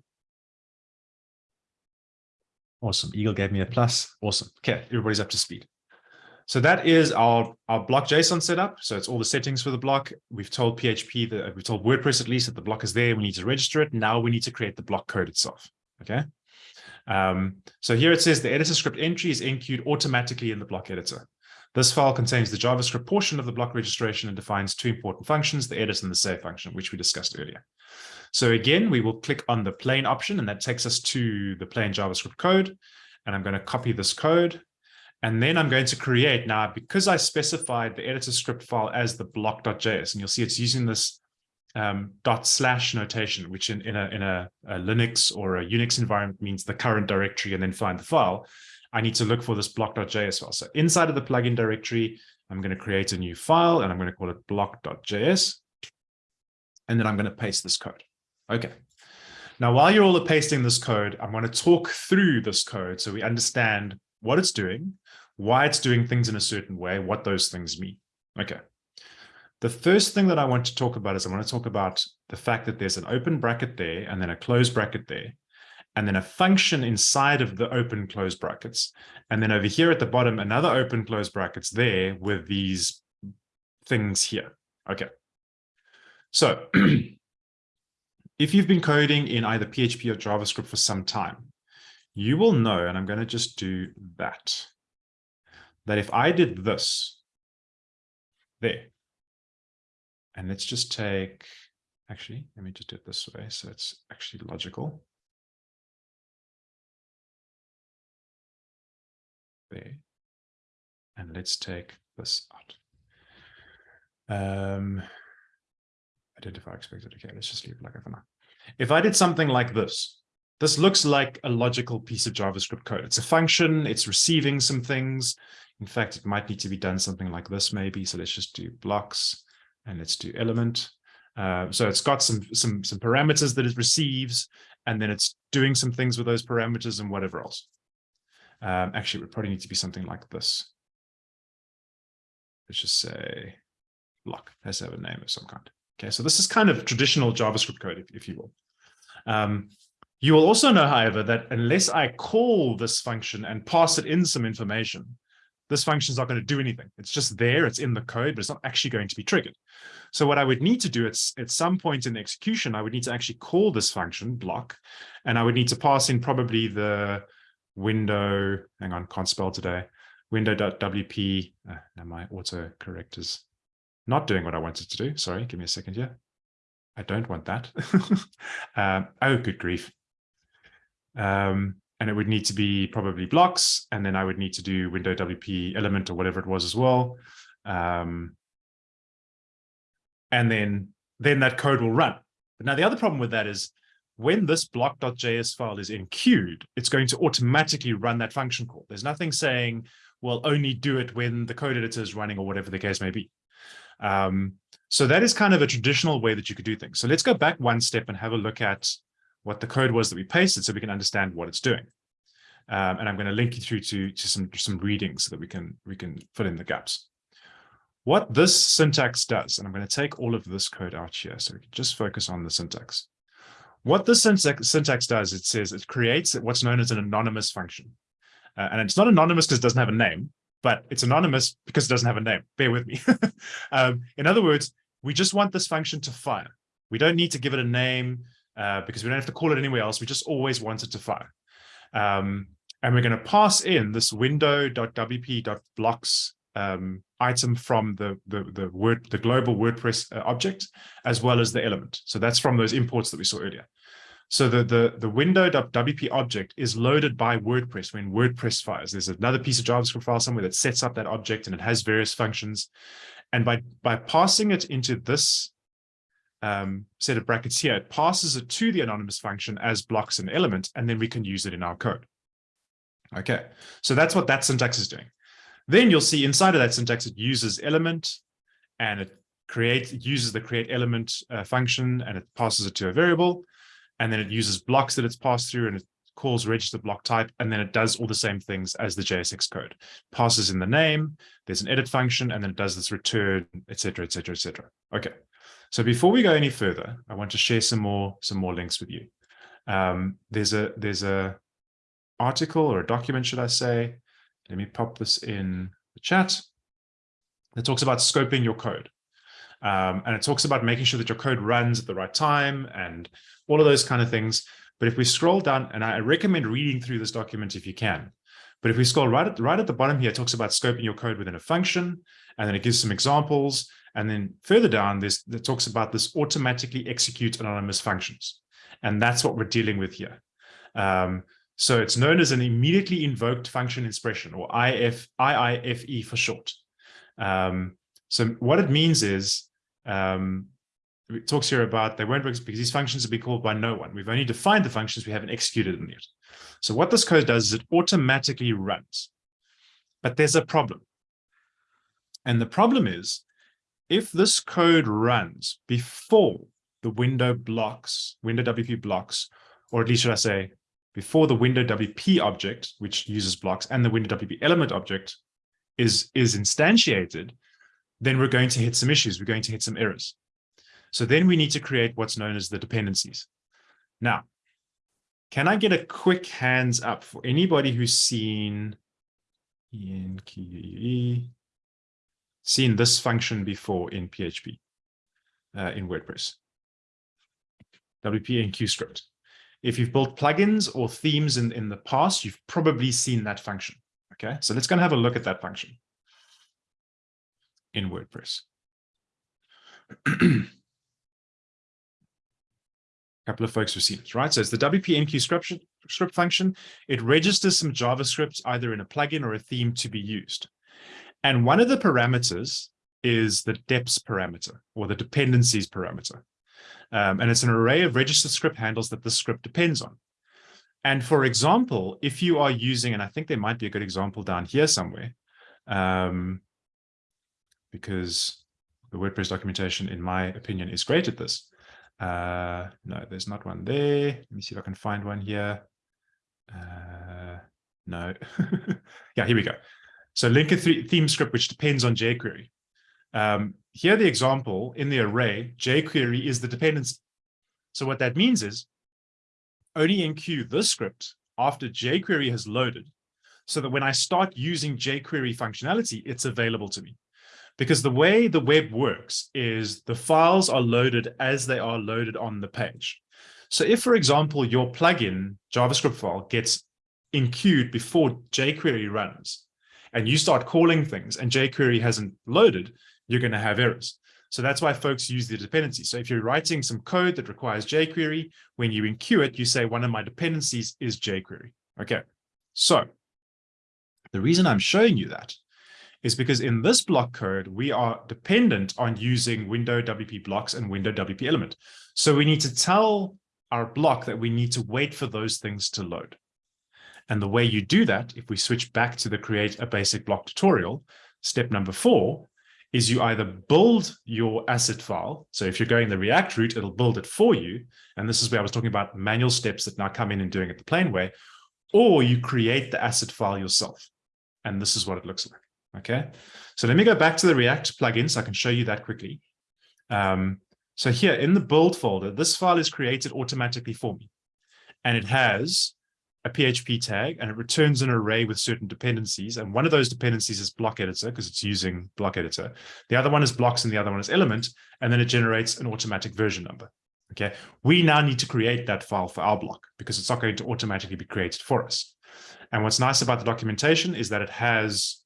awesome. Eagle gave me a plus. Awesome. Okay, everybody's up to speed. So that is our, our block JSON setup. So it's all the settings for the block. We've told PHP that we've told WordPress at least that the block is there. We need to register it. Now we need to create the block code itself. Okay. Um, so here it says the editor script entry is enqueued automatically in the block editor. This file contains the JavaScript portion of the block registration and defines two important functions, the edit and the save function, which we discussed earlier. So again, we will click on the plain option, and that takes us to the plain JavaScript code. and I'm going to copy this code. And then I'm going to create now, because I specified the editor script file as the block.js, and you'll see it's using this um, dot slash notation, which in, in, a, in a, a, Linux or a Unix environment means the current directory and then find the file. I need to look for this block.js file. So inside of the plugin directory, I'm going to create a new file and I'm going to call it block.js. And then I'm going to paste this code. Okay. Now, while you're all pasting this code, I'm going to talk through this code so we understand what it's doing, why it's doing things in a certain way, what those things mean. Okay. The first thing that I want to talk about is I want to talk about the fact that there's an open bracket there and then a closed bracket there, and then a function inside of the open closed brackets. And then over here at the bottom, another open closed brackets there with these things here. Okay. So if you've been coding in either PHP or JavaScript for some time, you will know, and I'm going to just do that, that if I did this there, and let's just take, actually, let me just do it this way. So it's actually logical. There. And let's take this out. Um, identify expected. Okay, let's just leave it like that for now. If I did something like this, this looks like a logical piece of JavaScript code. It's a function, it's receiving some things. In fact, it might need to be done something like this maybe. So let's just do blocks and let's do element. Uh, so it's got some, some, some parameters that it receives, and then it's doing some things with those parameters and whatever else. Um, actually, it would probably need to be something like this. Let's just say block has to have a name of some kind. Okay, so this is kind of traditional JavaScript code, if, if you will. Um, you will also know, however, that unless I call this function and pass it in some information, this function is not going to do anything. It's just there, it's in the code, but it's not actually going to be triggered. So what I would need to do at, at some point in the execution, I would need to actually call this function block, and I would need to pass in probably the window, hang on, can't spell today, window.wp, uh, now my autocorrect is not doing what I wanted to do. Sorry, give me a second here. I don't want that. um, oh, good grief. Um, and it would need to be probably blocks, and then I would need to do window WP element or whatever it was as well. Um, and then, then that code will run. But now the other problem with that is when this block.js file is enqueued, it's going to automatically run that function call. There's nothing saying, well, only do it when the code editor is running or whatever the case may be. Um, so that is kind of a traditional way that you could do things. So let's go back one step and have a look at what the code was that we pasted so we can understand what it's doing. Um, and I'm going to link you through to, to some, some readings so that we can, we can fill in the gaps. What this syntax does, and I'm going to take all of this code out here so we can just focus on the syntax. What this syntax, syntax does, it says it creates what's known as an anonymous function. Uh, and it's not anonymous because it doesn't have a name, but it's anonymous because it doesn't have a name. Bear with me. um, in other words, we just want this function to fire. We don't need to give it a name uh, because we don't have to call it anywhere else. We just always want it to fire. Um, and we're going to pass in this window.wp.blocks um, item from the, the, the, word, the global WordPress uh, object, as well as the element. So that's from those imports that we saw earlier. So the, the, the window.wp object is loaded by WordPress when WordPress fires. There's another piece of JavaScript file somewhere that sets up that object and it has various functions. And by, by passing it into this um, set of brackets here, it passes it to the anonymous function as blocks and element, and then we can use it in our code. Okay, so that's what that syntax is doing. Then you'll see inside of that syntax, it uses element and it creates, it uses the create element uh, function and it passes it to a variable. And then it uses blocks that it's passed through and it calls register block type. And then it does all the same things as the JSX code. Passes in the name, there's an edit function, and then it does this return, etc., etc., etc. Okay. So before we go any further, I want to share some more some more links with you. Um, there's a there's a article or a document, should I say? Let me pop this in the chat. That talks about scoping your code. Um, and it talks about making sure that your code runs at the right time and all of those kind of things. But if we scroll down, and I recommend reading through this document if you can, but if we scroll right at, right at the bottom here, it talks about scoping your code within a function, and then it gives some examples. And then further down, this it talks about this automatically execute anonymous functions. And that's what we're dealing with here. Um, So it's known as an immediately invoked function expression or IF, IIFE for short. Um, so what it means is, um, it talks here about they won't work because these functions will be called by no one. We've only defined the functions, we haven't executed them yet. So what this code does is it automatically runs. But there's a problem. And the problem is, if this code runs before the window blocks, window WP blocks, or at least should I say, before the window WP object, which uses blocks, and the window WP element object is, is instantiated, then we're going to hit some issues. We're going to hit some errors. So then we need to create what's known as the dependencies. Now, can I get a quick hands up for anybody who's seen in seen this function before in PHP, uh, in WordPress? WP script. If you've built plugins or themes in, in the past, you've probably seen that function. Okay, so let's go and have a look at that function in WordPress. A couple of folks have seen it, right? So it's the WP script, script function. It registers some JavaScript either in a plugin or a theme to be used. And one of the parameters is the deps parameter or the dependencies parameter. Um, and it's an array of registered script handles that the script depends on. And for example, if you are using, and I think there might be a good example down here somewhere, um, because the WordPress documentation, in my opinion, is great at this. Uh, no, there's not one there. Let me see if I can find one here. Uh, no. yeah, here we go. So link a th theme script, which depends on jQuery. Um, here, the example in the array, jQuery is the dependency. So what that means is only enqueue this script after jQuery has loaded so that when I start using jQuery functionality, it's available to me. Because the way the web works is the files are loaded as they are loaded on the page. So if, for example, your plugin JavaScript file gets enqueued before jQuery runs, and you start calling things and jQuery hasn't loaded, you're going to have errors. So that's why folks use the dependency. So if you're writing some code that requires jQuery, when you enqueue it, you say one of my dependencies is jQuery. Okay, so the reason I'm showing you that is because in this block code, we are dependent on using window WP blocks and window WP element. So we need to tell our block that we need to wait for those things to load. And the way you do that, if we switch back to the create a basic block tutorial, step number four is you either build your asset file. So if you're going the React route, it'll build it for you. And this is where I was talking about manual steps that now come in and doing it the plain way, or you create the asset file yourself. And this is what it looks like. Okay, so let me go back to the React plugin so I can show you that quickly. Um, so here in the build folder, this file is created automatically for me. And it has a PHP tag and it returns an array with certain dependencies. And one of those dependencies is block editor because it's using block editor. The other one is blocks and the other one is element. And then it generates an automatic version number. Okay, we now need to create that file for our block because it's not going to automatically be created for us. And what's nice about the documentation is that it has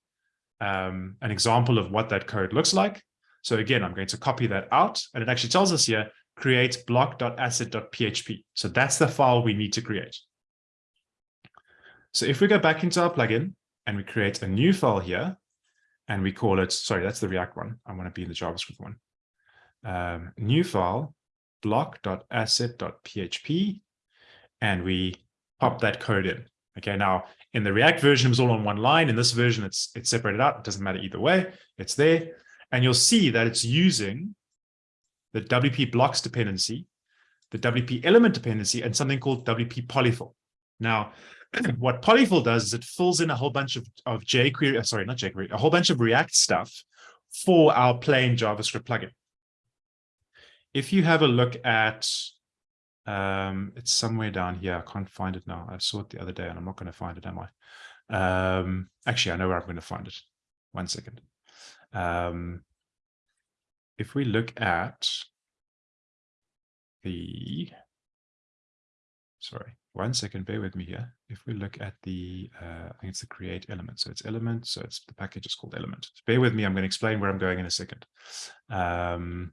um, an example of what that code looks like. So again, I'm going to copy that out and it actually tells us here, create block.asset.php. So that's the file we need to create. So if we go back into our plugin and we create a new file here and we call it, sorry, that's the React one. I want to be in the JavaScript one. Um, new file block.asset.php and we pop that code in. Okay, now in the React version, it was all on one line. In this version, it's it's separated out. It doesn't matter either way. It's there. And you'll see that it's using the WP blocks dependency, the WP element dependency, and something called WP polyfill. Now, what polyfill does is it fills in a whole bunch of, of jQuery, uh, sorry, not jQuery, a whole bunch of React stuff for our plain JavaScript plugin. If you have a look at um, it's somewhere down here. I can't find it now. I saw it the other day and I'm not going to find it, am I? Um, actually, I know where I'm going to find it. One second. Um, if we look at the, sorry, one second, bear with me here. If we look at the, uh, I think it's the create element. So it's element. So it's the package is called element. So bear with me. I'm going to explain where I'm going in a second. Um,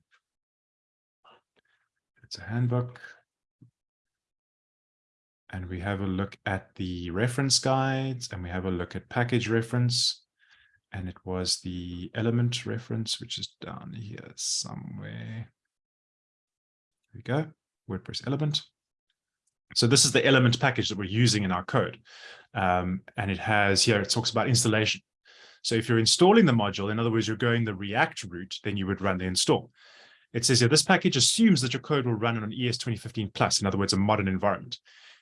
it's a handbook and we have a look at the reference guides and we have a look at package reference. And it was the element reference, which is down here somewhere. There we go, WordPress element. So this is the element package that we're using in our code. Um, and it has here, it talks about installation. So if you're installing the module, in other words, you're going the React route, then you would run the install. It says here, this package assumes that your code will run on an ES 2015 plus, in other words, a modern environment.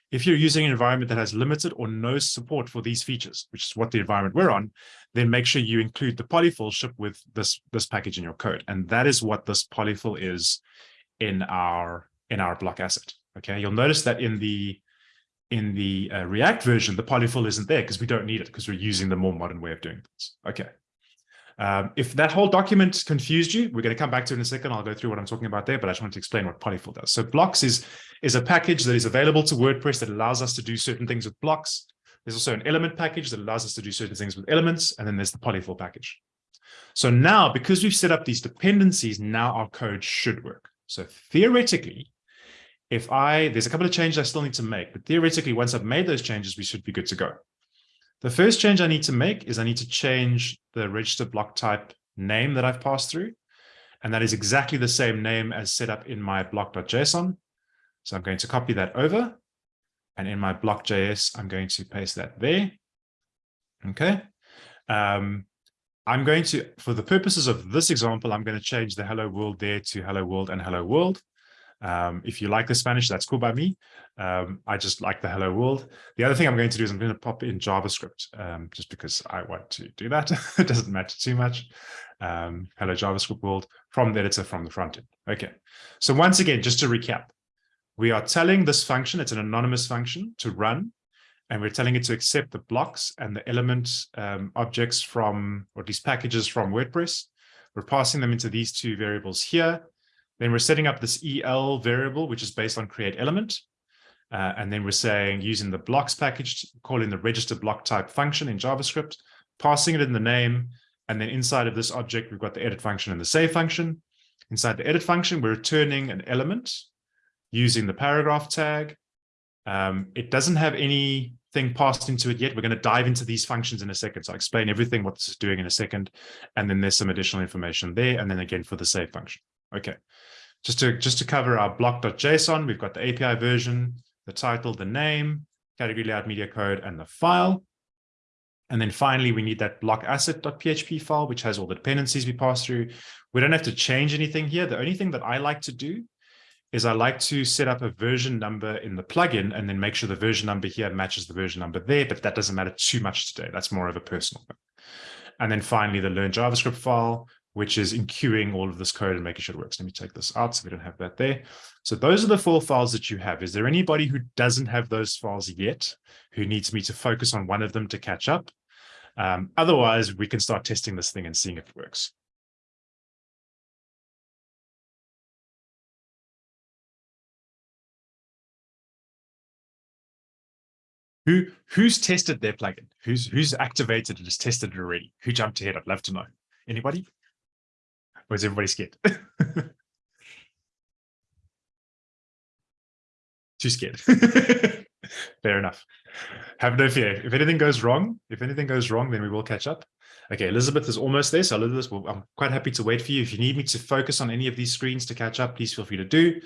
If you're using an environment that has limited or no support for these features, which is what the environment we're on, then make sure you include the polyfill ship with this, this package in your code. And that is what this polyfill is in our, in our block asset. Okay, you'll notice that in the in the uh, React version, the polyfill isn't there because we don't need it because we're using the more modern way of doing things. Okay. Um, if that whole document confused you, we're going to come back to it in a second. I'll go through what I'm talking about there, but I just want to explain what polyfill does. So blocks is, is a package that is available to WordPress that allows us to do certain things with blocks. There's also an element package that allows us to do certain things with elements, and then there's the polyfill package. So now, because we've set up these dependencies, now our code should work. So theoretically, if I, there's a couple of changes I still need to make, but theoretically, once I've made those changes, we should be good to go. The first change I need to make is I need to change the register block type name that I've passed through. And that is exactly the same name as set up in my block.json. So I'm going to copy that over. And in my block.js, I'm going to paste that there. Okay. Um, I'm going to, for the purposes of this example, I'm going to change the hello world there to hello world and hello world. Um, if you like the Spanish, that's cool by me. Um, I just like the hello world. The other thing I'm going to do is I'm going to pop in JavaScript um, just because I want to do that. it doesn't matter too much. Um, hello JavaScript world from the editor from the front end. Okay. So once again, just to recap, we are telling this function, it's an anonymous function to run, and we're telling it to accept the blocks and the element um, objects from, or these packages from WordPress. We're passing them into these two variables here. Then we're setting up this EL variable, which is based on create element. Uh, and then we're saying using the blocks package, calling the register block type function in JavaScript, passing it in the name. And then inside of this object, we've got the edit function and the save function. Inside the edit function, we're returning an element using the paragraph tag. Um, it doesn't have anything passed into it yet. We're going to dive into these functions in a second. So I'll explain everything what this is doing in a second. And then there's some additional information there. And then again for the save function. Okay. Just to, just to cover our block.json, we've got the API version, the title, the name, category layout media code, and the file. And then finally, we need that block asset.php file, which has all the dependencies we pass through. We don't have to change anything here. The only thing that I like to do is I like to set up a version number in the plugin and then make sure the version number here matches the version number there, but that doesn't matter too much today. That's more of a personal thing. And then finally, the learn JavaScript file, which is enqueuing all of this code and making sure it works. Let me take this out so we don't have that there. So those are the four files that you have. Is there anybody who doesn't have those files yet, who needs me to focus on one of them to catch up? Um, otherwise, we can start testing this thing and seeing if it works. Who who's tested their plugin? Who's who's activated and has tested it already? Who jumped ahead? I'd love to know. Anybody? Or is everybody scared? Too scared. Fair enough. Have no fear. If anything goes wrong, if anything goes wrong, then we will catch up. Okay, Elizabeth is almost there. So Elizabeth, well, I'm quite happy to wait for you. If you need me to focus on any of these screens to catch up, please feel free to do.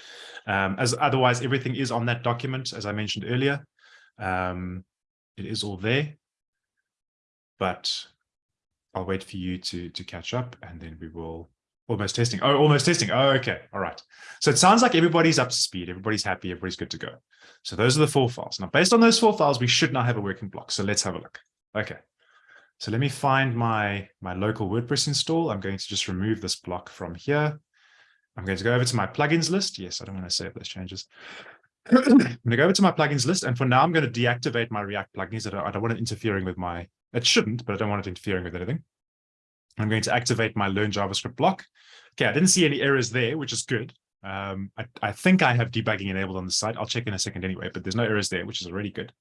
Um, as otherwise, everything is on that document, as I mentioned earlier. Um, it is all there. But I'll wait for you to to catch up, and then we will Almost testing. Oh, almost testing. Oh, okay. All right. So it sounds like everybody's up to speed. Everybody's happy. Everybody's good to go. So those are the four files. Now, based on those four files, we should now have a working block. So let's have a look. Okay. So let me find my, my local WordPress install. I'm going to just remove this block from here. I'm going to go over to my plugins list. Yes, I don't want to save those changes. I'm going to go over to my plugins list. And for now, I'm going to deactivate my React plugins. I don't, I don't want it interfering with my, it shouldn't, but I don't want it interfering with anything. I'm going to activate my learn JavaScript block. Okay, I didn't see any errors there, which is good. Um, I, I, think I have debugging enabled on the site. I'll check in a second anyway, but there's no errors there, which is already good.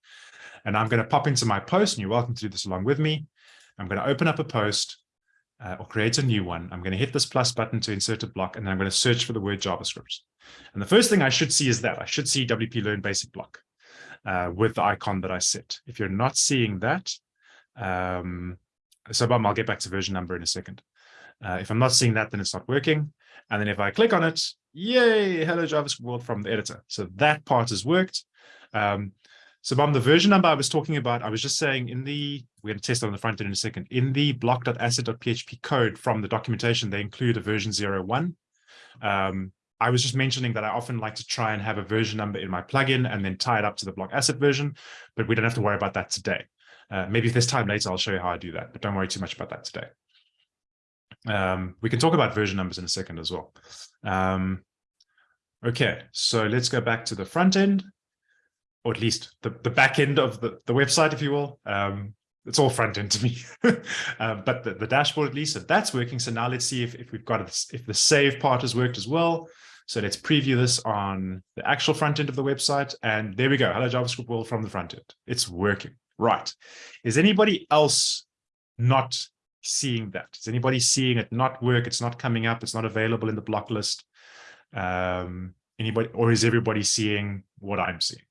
And I'm going to pop into my post, and you're welcome to do this along with me. I'm going to open up a post uh, or create a new one. I'm going to hit this plus button to insert a block, and then I'm going to search for the word JavaScript. And the first thing I should see is that. I should see WP Learn Basic Block. uh, with the icon that I set. If you're not seeing that, um, so Bob, I'll get back to version number in a second. Uh, if I'm not seeing that, then it's not working. And then if I click on it, yay, hello JavaScript world from the editor. So that part has worked. Um, so Bob, the version number I was talking about, I was just saying in the, we're going to test it on the front end in a second, in the block.asset.php code from the documentation, they include a version 01. Um, I was just mentioning that I often like to try and have a version number in my plugin and then tie it up to the block asset version, but we don't have to worry about that today. Uh, maybe if there's time later, I'll show you how I do that, but don't worry too much about that today. Um, we can talk about version numbers in a second as well. Um, okay, so let's go back to the front end, or at least the, the back end of the, the website, if you will. Um, it's all front end to me, uh, but the, the dashboard at least, if that's working. So now let's see if, if we've got it, if the save part has worked as well. So let's preview this on the actual front end of the website. And there we go. Hello JavaScript world from the front end. It's working. Right. Is anybody else not seeing that? Is anybody seeing it not work? It's not coming up. It's not available in the block list. Um, anybody, or is everybody seeing what I'm seeing?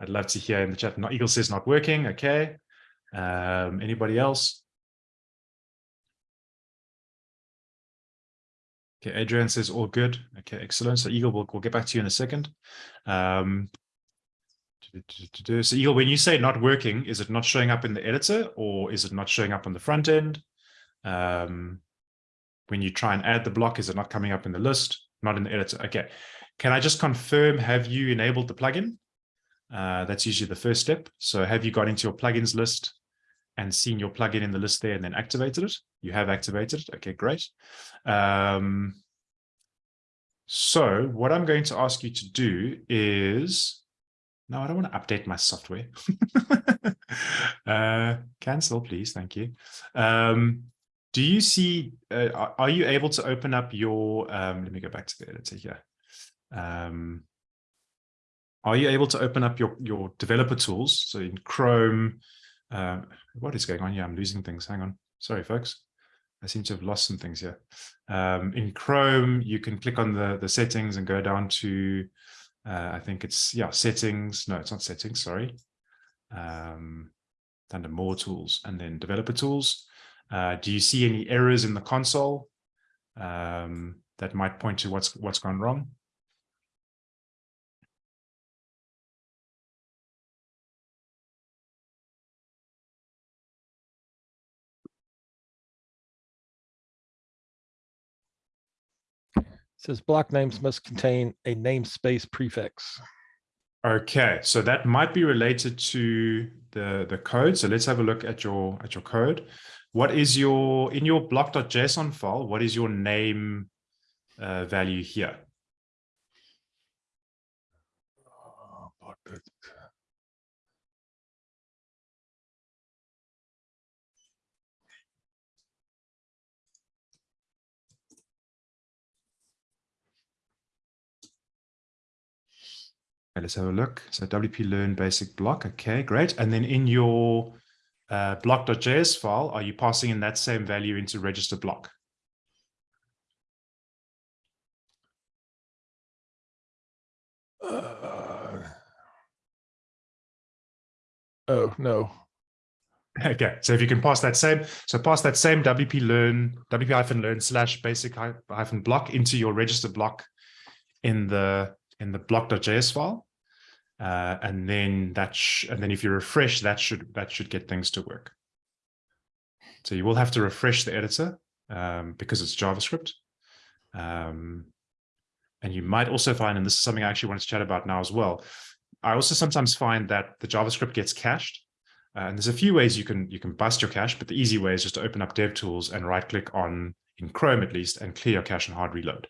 I'd love to hear in the chat. Not Eagle says not working. Okay. Um, anybody else? Okay, Adrian says all good. Okay, excellent. So Eagle, we'll, we'll get back to you in a second. Um, so Eagle, when you say not working, is it not showing up in the editor or is it not showing up on the front end? Um, when you try and add the block, is it not coming up in the list? Not in the editor. Okay. Can I just confirm, have you enabled the plugin? Uh, that's usually the first step. So have you got into your plugins list and seen your plugin in the list there and then activated it? You have activated it. Okay, great. Um, so what I'm going to ask you to do is no, I don't want to update my software. uh, cancel, please. Thank you. Um, do you see, uh, are you able to open up your, um, let me go back to the editor here. Um, are you able to open up your, your developer tools? So in Chrome, uh, what is going on here? I'm losing things. Hang on. Sorry, folks. I seem to have lost some things here. Um, in Chrome, you can click on the, the settings and go down to uh, I think it's, yeah, settings. No, it's not settings, sorry. Um, under more tools and then developer tools. Uh, do you see any errors in the console um, that might point to what's what's gone wrong? Says block names must contain a namespace prefix. Okay, so that might be related to the, the code. So let's have a look at your at your code. What is your in your block.json file? What is your name uh, value here? Okay, let's have a look. So WP learn basic block. Okay, great. And then in your uh, block.js file, are you passing in that same value into register block? Uh, oh, no. Okay, so if you can pass that same, so pass that same WP learn, WP hyphen learn slash basic hyphen block into your register block in the in the block.js file. Uh, and then that and then if you refresh, that should that should get things to work. So you will have to refresh the editor um, because it's JavaScript. Um, and you might also find, and this is something I actually wanted to chat about now as well. I also sometimes find that the JavaScript gets cached. Uh, and there's a few ways you can you can bust your cache, but the easy way is just to open up DevTools and right click on in Chrome at least and clear your cache and hard reload.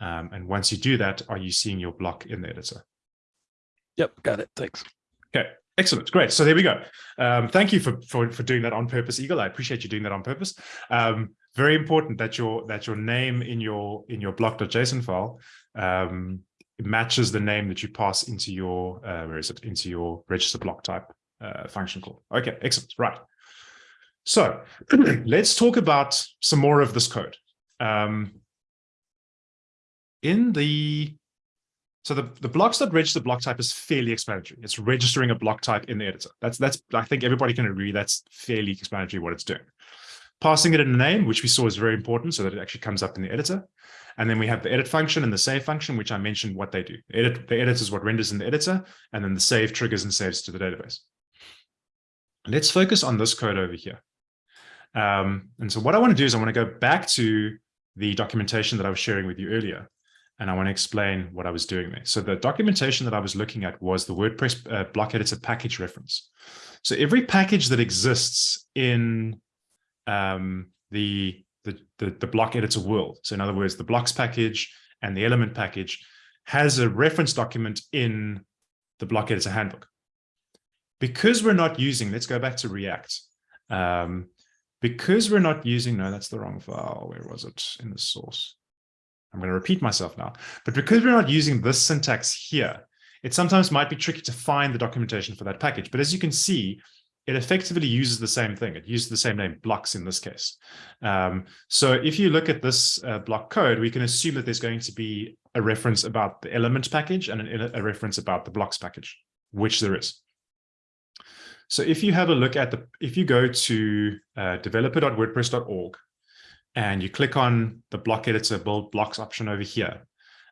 Um, and once you do that, are you seeing your block in the editor? Yep, got it. Thanks. Okay, excellent. Great. So there we go. Um, thank you for, for, for doing that on purpose, Eagle. I appreciate you doing that on purpose. Um, very important that your that your name in your in your block.json file um, matches the name that you pass into your uh, where is it into your register block type uh, function call. Okay, excellent. Right. So let's talk about some more of this code. Um, in the So the, the blocks.register block type is fairly explanatory. It's registering a block type in the editor. That's, that's, I think everybody can agree that's fairly explanatory what it's doing. Passing it in a name, which we saw is very important so that it actually comes up in the editor. And then we have the edit function and the save function, which I mentioned what they do. Edit, the edit is what renders in the editor, and then the save triggers and saves to the database. Let's focus on this code over here. Um, and so what I want to do is I want to go back to the documentation that I was sharing with you earlier, and I want to explain what I was doing there. So the documentation that I was looking at was the WordPress uh, block editor package reference. So every package that exists in um, the, the, the, the block editor world, so in other words, the blocks package and the element package has a reference document in the block editor handbook. Because we're not using, let's go back to React. Um, because we're not using, no, that's the wrong file. Where was it in the source? I'm going to repeat myself now, but because we're not using this syntax here, it sometimes might be tricky to find the documentation for that package. But as you can see, it effectively uses the same thing. It uses the same name, blocks in this case. Um, so if you look at this uh, block code, we can assume that there's going to be a reference about the element package and an, a reference about the blocks package, which there is. So if you have a look at the, if you go to uh, developer.wordpress.org and you click on the block editor build blocks option over here,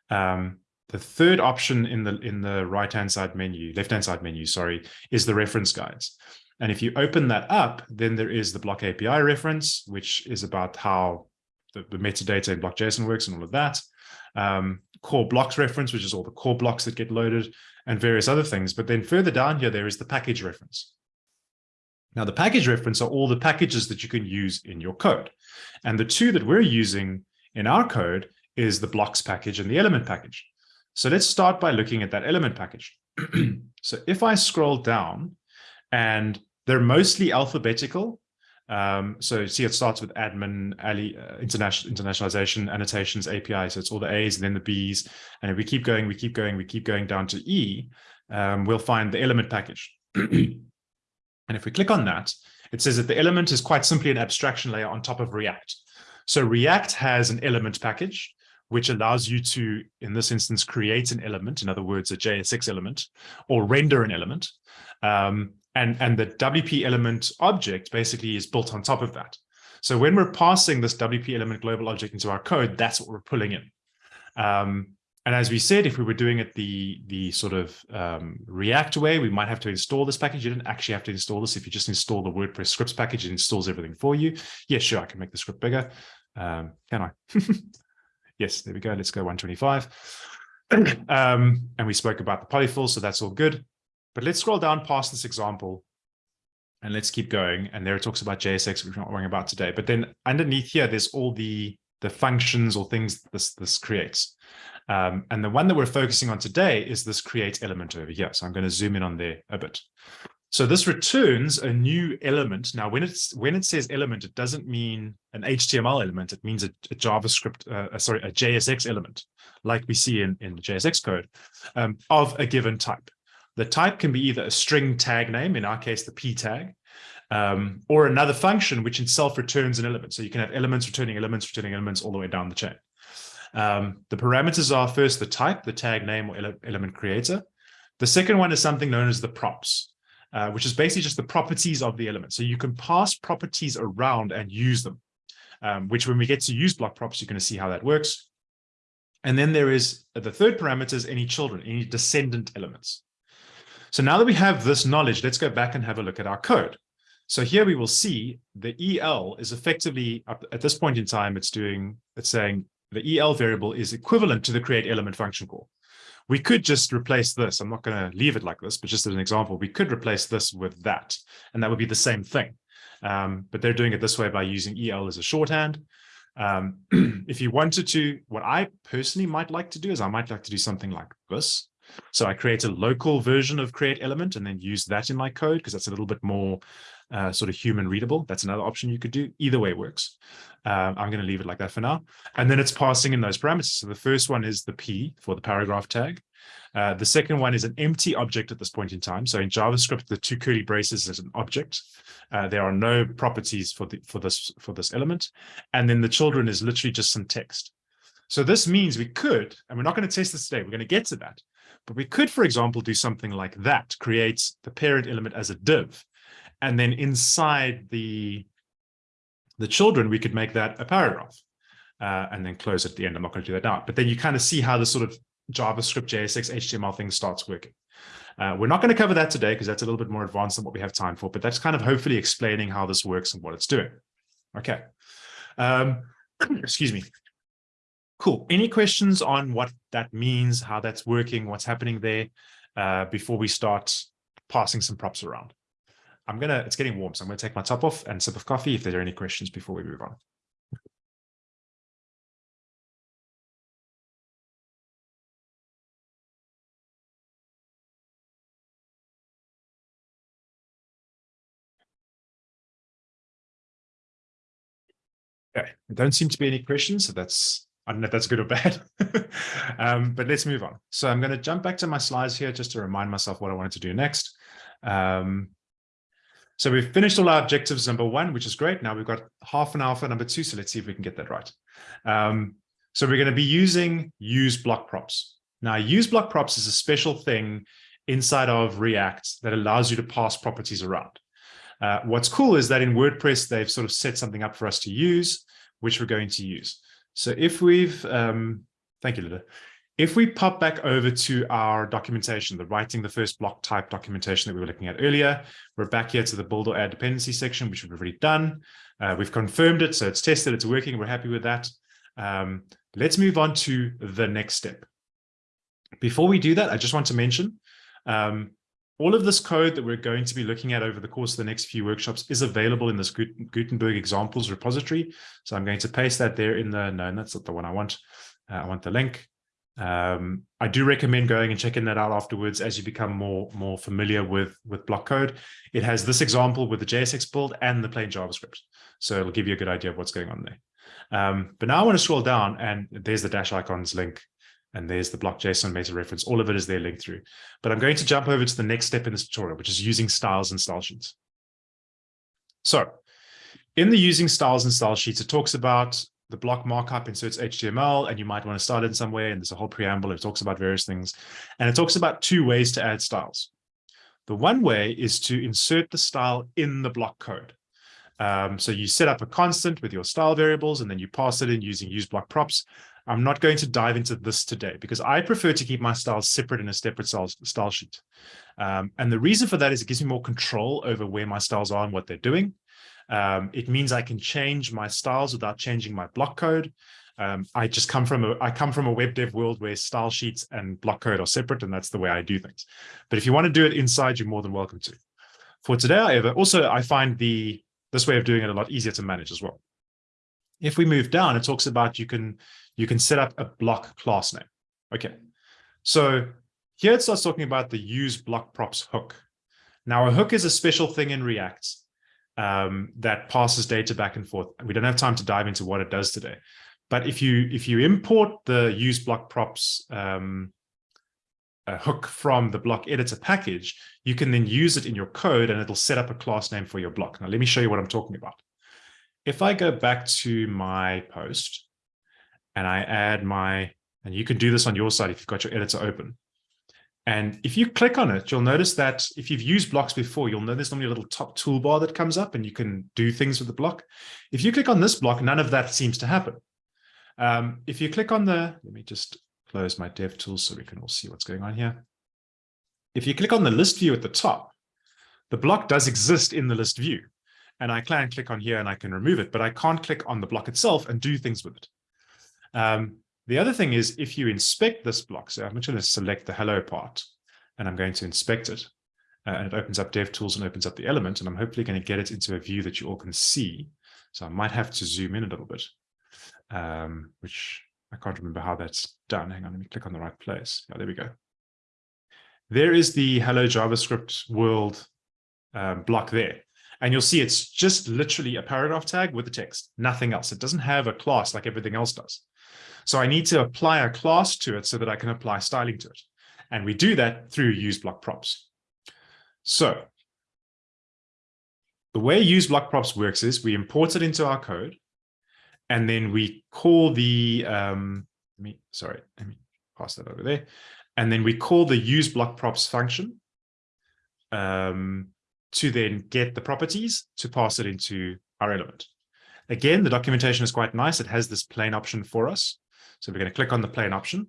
um, the third option in the in the right hand side menu, left hand side menu, sorry, is the reference guides. And if you open that up, then there is the block API reference, which is about how the, the metadata in block.json works and all of that. Um, core blocks reference, which is all the core blocks that get loaded and various other things. But then further down here, there is the package reference. Now, the package reference are all the packages that you can use in your code. And the two that we're using in our code is the blocks package and the element package. So let's start by looking at that element package. so if I scroll down and they're mostly alphabetical, um, so see, it starts with admin, Ali, uh, international, internationalization, annotations, API. So it's all the A's and then the B's. And if we keep going, we keep going, we keep going down to E, um, we'll find the element package. And if we click on that, it says that the element is quite simply an abstraction layer on top of React. So React has an element package, which allows you to, in this instance, create an element, in other words, a JSX element, or render an element. Um, and, and the WP element object basically is built on top of that. So when we're passing this WP element global object into our code, that's what we're pulling in. Um, and as we said, if we were doing it the, the sort of um, React way, we might have to install this package. You didn't actually have to install this. If you just install the WordPress scripts package, it installs everything for you. Yeah, sure, I can make the script bigger. Um, can I? yes, there we go. Let's go 125. um, and we spoke about the polyfill, so that's all good. But let's scroll down past this example and let's keep going. And there it talks about JSX, which we're not worrying about today. But then underneath here, there's all the, the functions or things this, this creates. Um, and the one that we're focusing on today is this create element over here. So I'm going to zoom in on there a bit. So this returns a new element. Now, when it's when it says element, it doesn't mean an HTML element. It means a, a JavaScript, uh, sorry, a JSX element, like we see in, in JSX code, um, of a given type. The type can be either a string tag name, in our case, the p tag, um, or another function which itself returns an element. So you can have elements returning elements, returning elements all the way down the chain. Um, the parameters are first the type, the tag name or ele element creator. The second one is something known as the props, uh, which is basically just the properties of the element. So you can pass properties around and use them, um, which when we get to use block props, you're going to see how that works. And then there is the third parameter is any children, any descendant elements. So now that we have this knowledge, let's go back and have a look at our code. So here we will see the EL is effectively, at this point in time, it's doing, it's saying the EL variable is equivalent to the create element function call. We could just replace this. I'm not going to leave it like this, but just as an example, we could replace this with that, and that would be the same thing. Um, but they're doing it this way by using EL as a shorthand. Um, if you wanted to, what I personally might like to do is I might like to do something like this. So I create a local version of create element and then use that in my code because that's a little bit more uh, sort of human readable. That's another option you could do. Either way works. Um, I'm going to leave it like that for now. And then it's passing in those parameters. So the first one is the P for the paragraph tag. Uh, the second one is an empty object at this point in time. So in JavaScript, the two curly braces is an object. Uh, there are no properties for the for this for this element. And then the children is literally just some text. So this means we could, and we're not going to test this today, we're going to get to that, but we could, for example, do something like that, create the parent element as a div, and then inside the, the children, we could make that a paragraph uh, and then close at the end. I'm not going to do that now, but then you kind of see how the sort of JavaScript, JSX, HTML thing starts working. Uh, we're not going to cover that today because that's a little bit more advanced than what we have time for, but that's kind of hopefully explaining how this works and what it's doing. Okay. Um, excuse me. Cool. Any questions on what that means, how that's working, what's happening there uh, before we start passing some props around? I'm to, it's getting warm, so I'm to take my top off and sip of coffee if there are any questions before we move on. Okay, there don't seem to be any questions, so that's I don't know if that's good or bad, um, but let's move on. So I'm going to jump back to my slides here just to remind myself what I wanted to do next. Um, so we've finished all our objectives number one, which is great. Now we've got half an hour for number two, so let's see if we can get that right. Um, so we're going to be using use block props. Now use block props is a special thing inside of React that allows you to pass properties around. Uh, what's cool is that in WordPress, they've sort of set something up for us to use, which we're going to use. So if we've, um, thank you, Lida. If we pop back over to our documentation, the writing the first block type documentation that we were looking at earlier, we're back here to the build or add dependency section, which we've already done. Uh, we've confirmed it, so it's tested, it's working, we're happy with that. Um, let's move on to the next step. Before we do that, I just want to mention, um, all of this code that we're going to be looking at over the course of the next few workshops is available in this Gutenberg examples repository. So I'm going to paste that there in the, no, that's not the one I want. Uh, I want the link. Um, I do recommend going and checking that out afterwards as you become more, more familiar with, with block code. It has this example with the JSX build and the plain JavaScript. So it'll give you a good idea of what's going on there. Um, but now I want to scroll down and there's the Dashicons link and there's the block JSON meta reference. All of it is there linked through. But I'm going to jump over to the next step in this tutorial, which is using styles and style sheets. So in the using styles and style sheets, it talks about the block markup inserts HTML, and you might want to start it in some way. And there's a whole preamble. It talks about various things. And it talks about two ways to add styles. The one way is to insert the style in the block code. Um, so you set up a constant with your style variables, and then you pass it in using use block props. I'm not going to dive into this today because I prefer to keep my styles separate in a separate style, sheet. Um, and the reason for that is it gives me more control over where my styles are and what they're doing. Um, it means I can change my styles without changing my block code. Um, I just come from a I come from a web dev world where style sheets and block code are separate, and that's the way I do things. But if you want to do it inside, you're more than welcome to. For today, however, also I find the this way of doing it a lot easier to manage as well. If we move down, it talks about you can you can set up a block class name. Okay, so here it starts talking about the use block props hook. Now a hook is a special thing in React um, that passes data back and forth. We don't have time to dive into what it does today. But if you if you import the use block props um, hook from the block editor package, you can then use it in your code and it'll set up a class name for your block. Now let me show you what I'm talking about. If I go back to my post and I add my, and you can do this on your side if you've got your editor open. And if you click on it, you'll notice that if you've used blocks before, you'll know there's normally a little top toolbar that comes up and you can do things with the block. If you click on this block, none of that seems to happen. Um, if you click on the, let me just close my dev tools so we can all see what's going on here. If you click on the list view at the top, the block does exist in the list view. And I can click on here and I can remove it, but I can't click on the block itself and do things with it. Um, the other thing is if you inspect this block, so I'm going to select the hello part and I'm going to inspect it. Uh, and it opens up DevTools and opens up the element. And I'm hopefully going to get it into a view that you all can see. So I might have to zoom in a little bit, um, which I can't remember how that's done. Hang on, let me click on the right place. Yeah, there we go. There is the hello JavaScript world um, block there. And you'll see it's just literally a paragraph tag with the text, nothing else. It doesn't have a class like everything else does. So I need to apply a class to it so that I can apply styling to it. And we do that through use block props. So the way use block props works is we import it into our code and then we call the um, let me, sorry, let me pass that over there. And then we call the use block props function um, to then get the properties to pass it into our element. Again, the documentation is quite nice. It has this plain option for us. So we're going to click on the plain option.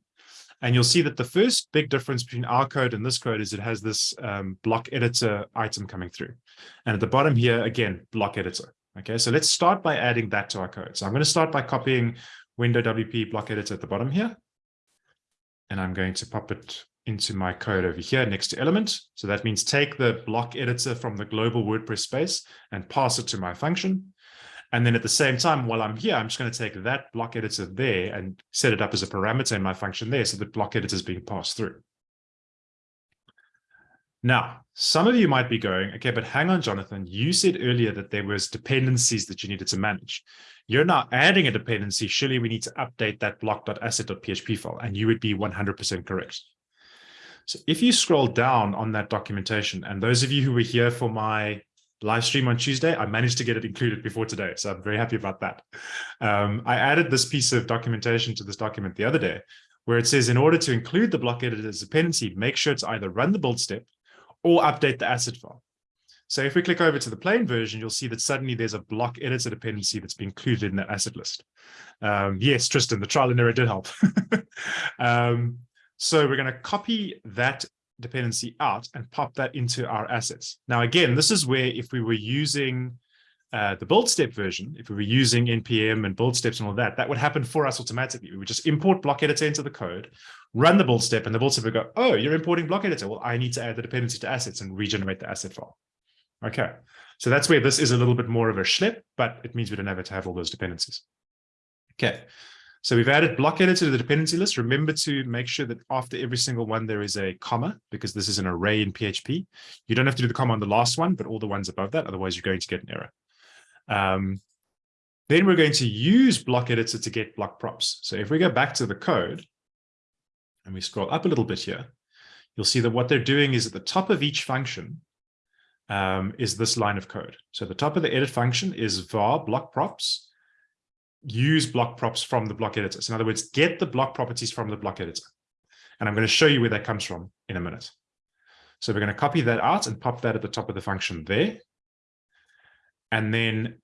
And you'll see that the first big difference between our code and this code is it has this um, block editor item coming through. And at the bottom here, again, block editor. Okay, so let's start by adding that to our code. So I'm going to start by copying window WP block editor at the bottom here. And I'm going to pop it into my code over here next to element. So that means take the block editor from the global WordPress space and pass it to my function. And then at the same time, while I'm here, I'm just going to take that block editor there and set it up as a parameter in my function there. So the block editor is being passed through. Now, some of you might be going, okay, but hang on, Jonathan, you said earlier that there was dependencies that you needed to manage. You're now adding a dependency. Surely we need to update that block.asset.php file, and you would be 100% correct. So if you scroll down on that documentation, and those of you who were here for my live stream on Tuesday, I managed to get it included before today. So I'm very happy about that. Um, I added this piece of documentation to this document the other day, where it says, in order to include the block editor as dependency, make sure to either run the build step or update the asset file. So if we click over to the plain version, you'll see that suddenly there's a block editor dependency that's been included in that asset list. Um, yes, Tristan, the trial and error did help. um, so we're going to copy that dependency out and pop that into our assets. Now, again, this is where if we were using uh, the build step version, if we were using NPM and build steps and all that, that would happen for us automatically. We would just import block editor into the code, run the build step, and the build step would go, oh, you're importing block editor. Well, I need to add the dependency to assets and regenerate the asset file. Okay, so that's where this is a little bit more of a schlep, but it means we don't have to have all those dependencies. Okay, so we've added block editor to the dependency list. Remember to make sure that after every single one, there is a comma because this is an array in PHP. You don't have to do the comma on the last one, but all the ones above that. Otherwise, you're going to get an error. Um, then we're going to use block editor to get block props. So if we go back to the code and we scroll up a little bit here, you'll see that what they're doing is at the top of each function um, is this line of code. So the top of the edit function is var block props use block props from the block editor. So in other words, get the block properties from the block editor. And I'm going to show you where that comes from in a minute. So we're going to copy that out and pop that at the top of the function there. And then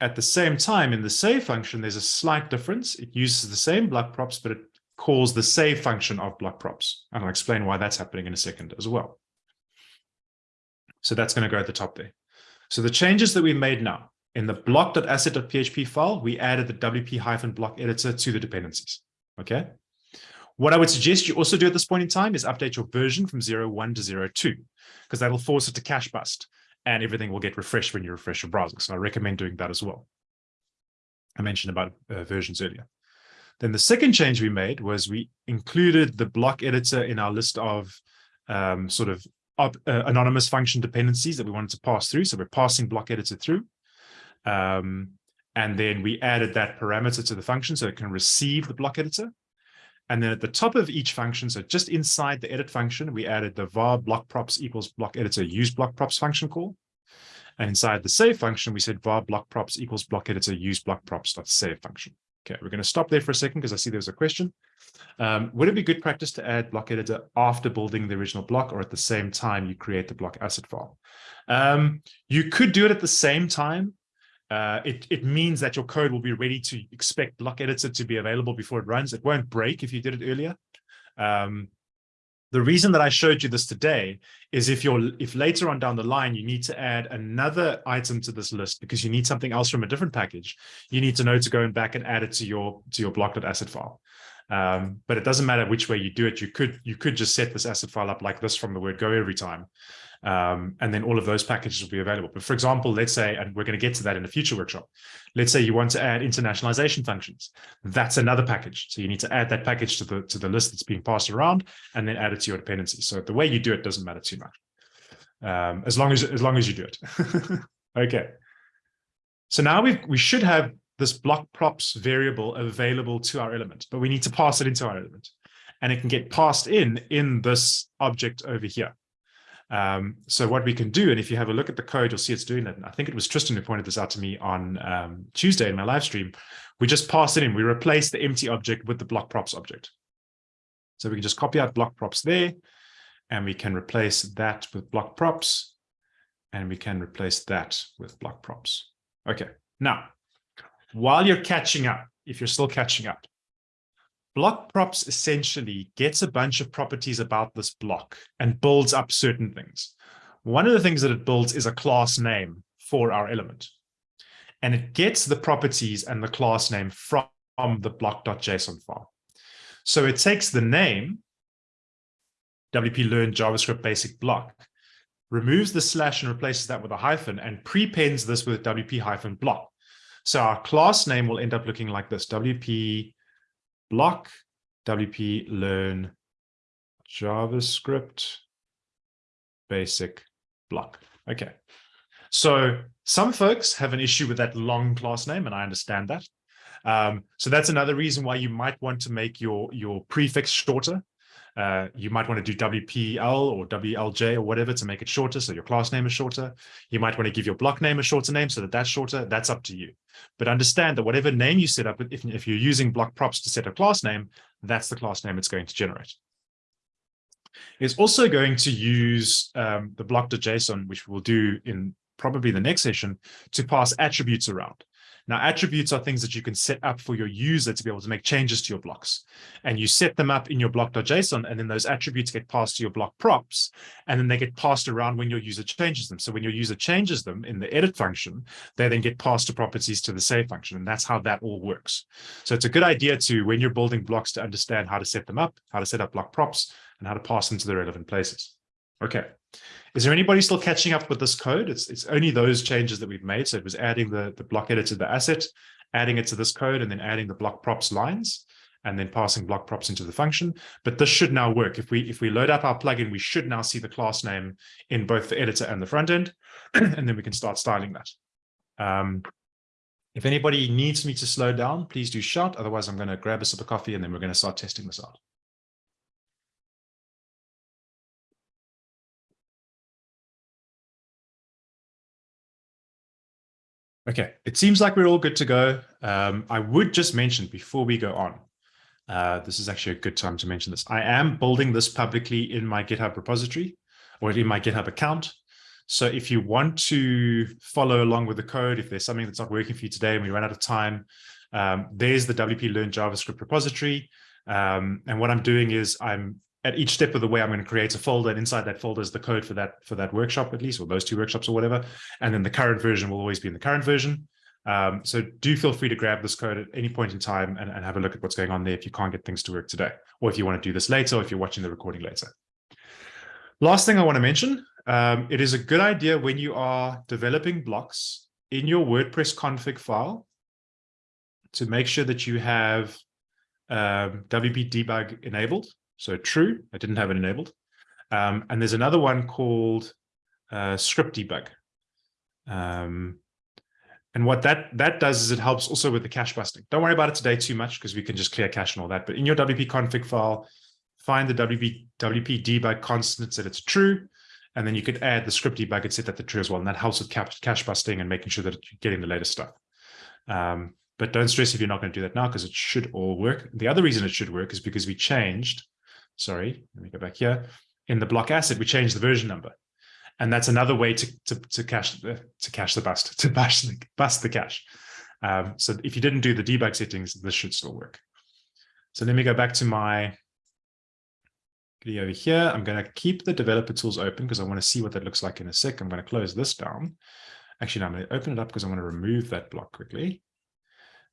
at the same time in the save function, there's a slight difference. It uses the same block props, but it calls the save function of block props. And I'll explain why that's happening in a second as well. So that's going to go at the top there. So the changes that we've made now, in the block.asset.php file, we added the wp-block editor to the dependencies. Okay. What I would suggest you also do at this point in time is update your version from 01 to 02, because that'll force it to cache bust and everything will get refreshed when you refresh your browser. So I recommend doing that as well. I mentioned about uh, versions earlier. Then the second change we made was we included the block editor in our list of um, sort of uh, anonymous function dependencies that we wanted to pass through. So we're passing block editor through. Um, and then we added that parameter to the function so it can receive the block editor. And then at the top of each function, so just inside the edit function, we added the var block props equals block editor use block props function call. And inside the save function, we said var block props equals block editor use block props dot save function. Okay, we're going to stop there for a second because I see there's a question. Um, would it be good practice to add block editor after building the original block or at the same time you create the block asset file? Um, you could do it at the same time uh, it, it means that your code will be ready to expect block editor to be available before it runs. It won't break if you did it earlier. Um, the reason that I showed you this today is if you're if later on down the line you need to add another item to this list because you need something else from a different package, you need to know to go and back and add it to your to your block.asset file. Um, but it doesn't matter which way you do it. You could you could just set this asset file up like this from the word go every time. Um, and then all of those packages will be available. But for example, let's say, and we're going to get to that in a future workshop, let's say you want to add internationalization functions. That's another package. So you need to add that package to the, to the list that's being passed around and then add it to your dependencies. So the way you do it doesn't matter too much. Um, as long as, as long as you do it. okay. So now we we should have this block props variable available to our element, but we need to pass it into our element and it can get passed in in this object over here. Um, so what we can do, and if you have a look at the code, you'll see it's doing. And I think it was Tristan who pointed this out to me on um, Tuesday in my live stream. We just pass it in. We replace the empty object with the block props object. So we can just copy out block props there, and we can replace that with block props, and we can replace that with block props. Okay, now, while you're catching up, if you're still catching up, block props essentially gets a bunch of properties about this block and builds up certain things. One of the things that it builds is a class name for our element. And it gets the properties and the class name from the block.json file. So it takes the name, WP learn JavaScript basic block, removes the slash and replaces that with a hyphen and prepends this with WP hyphen block. So our class name will end up looking like this, WP block, WP learn JavaScript basic block. Okay. So some folks have an issue with that long class name, and I understand that. Um, so that's another reason why you might want to make your, your prefix shorter. Uh, you might want to do WPL or WLJ or whatever to make it shorter, so your class name is shorter. You might want to give your block name a shorter name so that that's shorter. That's up to you. But understand that whatever name you set up, if, if you're using block props to set a class name, that's the class name it's going to generate. It's also going to use um, the block.json, which we'll do in probably the next session, to pass attributes around. Now, attributes are things that you can set up for your user to be able to make changes to your blocks. And you set them up in your block.json, and then those attributes get passed to your block props, and then they get passed around when your user changes them. So when your user changes them in the edit function, they then get passed to properties to the save function. And that's how that all works. So it's a good idea to, when you're building blocks, to understand how to set them up, how to set up block props, and how to pass them to the relevant places. Okay. Is there anybody still catching up with this code? It's, it's only those changes that we've made. So it was adding the, the block editor to the asset, adding it to this code, and then adding the block props lines, and then passing block props into the function. But this should now work. If we if we load up our plugin, we should now see the class name in both the editor and the front end, and then we can start styling that. Um, if anybody needs me to slow down, please do shout. Otherwise, I'm going to grab a sip of coffee, and then we're going to start testing this out. Okay, it seems like we're all good to go. Um, I would just mention before we go on, uh, this is actually a good time to mention this. I am building this publicly in my GitHub repository or in my GitHub account. So if you want to follow along with the code, if there's something that's not working for you today and we run out of time, um, there's the WP Learn JavaScript repository. Um, and what I'm doing is I'm at each step of the way, I'm going to create a folder, and inside that folder is the code for that for that workshop, at least, or those two workshops or whatever. And then the current version will always be in the current version. Um, so do feel free to grab this code at any point in time and, and have a look at what's going on there if you can't get things to work today, or if you want to do this later, or if you're watching the recording later. Last thing I want to mention, um, it is a good idea when you are developing blocks in your WordPress config file to make sure that you have um, WP debug enabled so true, I didn't have it enabled. Um, and there's another one called uh, script debug. Um, and what that that does is it helps also with the cache busting. Don't worry about it today too much because we can just clear cache and all that. But in your WP config file, find the WP, WP debug constant that it's true. And then you could add the script debug and set that to true as well. And that helps with cache busting and making sure that you're getting the latest stuff. Um, but don't stress if you're not going to do that now because it should all work. The other reason it should work is because we changed sorry, let me go back here. In the block asset, we change the version number. And that's another way to, to, to cache the, to cache the bust, to bash the, bust the cache. Um, so if you didn't do the debug settings, this should still work. So let me go back to my video over here. I'm going to keep the developer tools open because I want to see what that looks like in a sec. I'm going to close this down. Actually, no, I'm going to open it up because I want to remove that block quickly.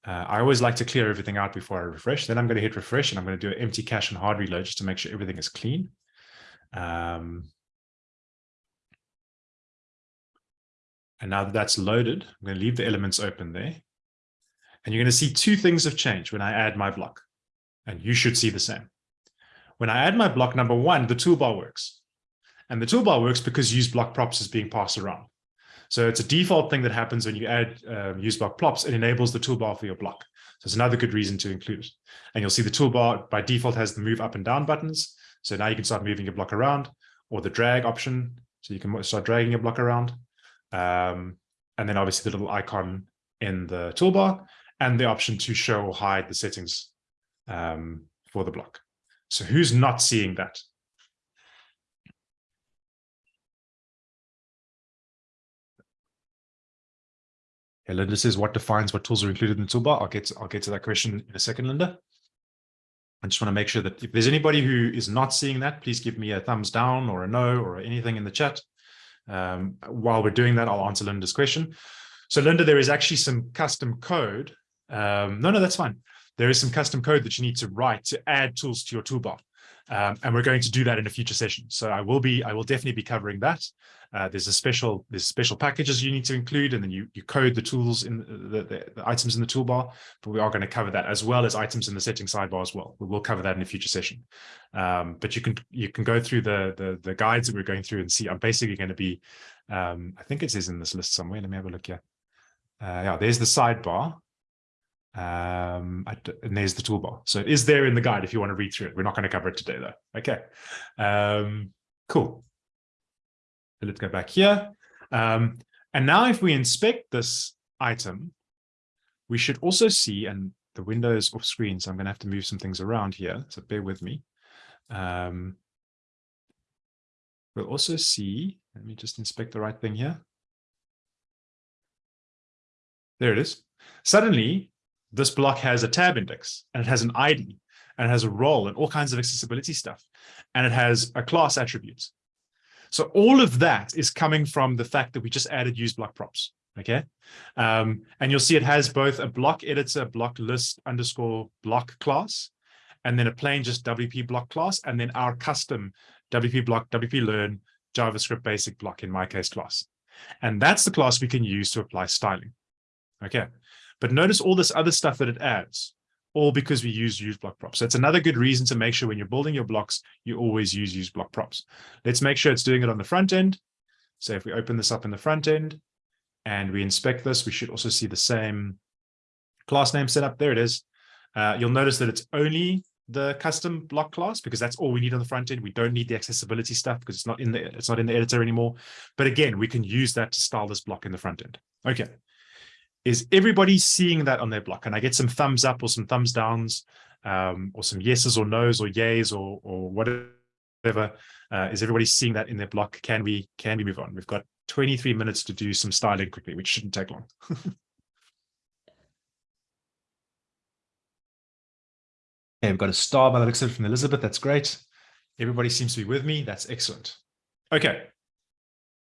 Uh, I always like to clear everything out before I refresh. Then I'm going to hit refresh and I'm going to do an empty cache and hard reload just to make sure everything is clean. Um, and now that that's loaded, I'm going to leave the elements open there. And you're going to see two things have changed when I add my block. And you should see the same. When I add my block number one, the toolbar works. And the toolbar works because use block props is being passed around. So it's a default thing that happens when you add um, use block props. It enables the toolbar for your block. So it's another good reason to include it. And you'll see the toolbar by default has the move up and down buttons. So now you can start moving your block around or the drag option So you can start dragging your block around. Um, and then obviously the little icon in the toolbar and the option to show or hide the settings um, for the block. So who's not seeing that? Yeah, Linda says, what defines what tools are included in the toolbar? I'll get to, I'll get to that question in a second, Linda. I just want to make sure that if there's anybody who is not seeing that, please give me a thumbs down or a no or anything in the chat. Um, while we're doing that, I'll answer Linda's question. So Linda, there is actually some custom code. Um, no, no, that's fine. There is some custom code that you need to write to add tools to your toolbar. Um, and we're going to do that in a future session. So I will be, I will definitely be covering that. Uh, there's a special, there's special packages you need to include, and then you you code the tools in the, the, the items in the toolbar. But we are going to cover that as well as items in the setting sidebar as well. We will cover that in a future session. Um, but you can you can go through the, the the guides that we're going through and see. I'm basically going to be, um, I think it says in this list somewhere. Let me have a look here. Uh, yeah, there's the sidebar. Um, and there's the toolbar. So it is there in the guide if you want to read through it. We're not going to cover it today though. Okay. Um, cool. So let's go back here. Um, and now if we inspect this item, we should also see, and the window is off screen, so I'm going to have to move some things around here. So bear with me. Um, we'll also see, let me just inspect the right thing here. There it is. Suddenly, this block has a tab index and it has an ID and it has a role and all kinds of accessibility stuff. And it has a class attribute. So all of that is coming from the fact that we just added use block props. Okay. Um, and you'll see it has both a block editor, block list underscore block class, and then a plain just WP block class, and then our custom WP block, WP learn JavaScript basic block in my case class. And that's the class we can use to apply styling. Okay. But notice all this other stuff that it adds, all because we use use block props. So it's another good reason to make sure when you're building your blocks, you always use use block props. Let's make sure it's doing it on the front end. So if we open this up in the front end and we inspect this, we should also see the same class name set up. There it is. Uh, you'll notice that it's only the custom block class because that's all we need on the front end. We don't need the accessibility stuff because it's not in the it's not in the editor anymore. But again, we can use that to style this block in the front end. Okay is everybody seeing that on their block? And I get some thumbs up or some thumbs downs um, or some yeses or nos or yays or, or whatever. Uh, is everybody seeing that in their block? Can we can we move on? We've got 23 minutes to do some styling quickly, which shouldn't take long. okay, we've got a star by the looks of it from Elizabeth. That's great. Everybody seems to be with me. That's excellent. Okay.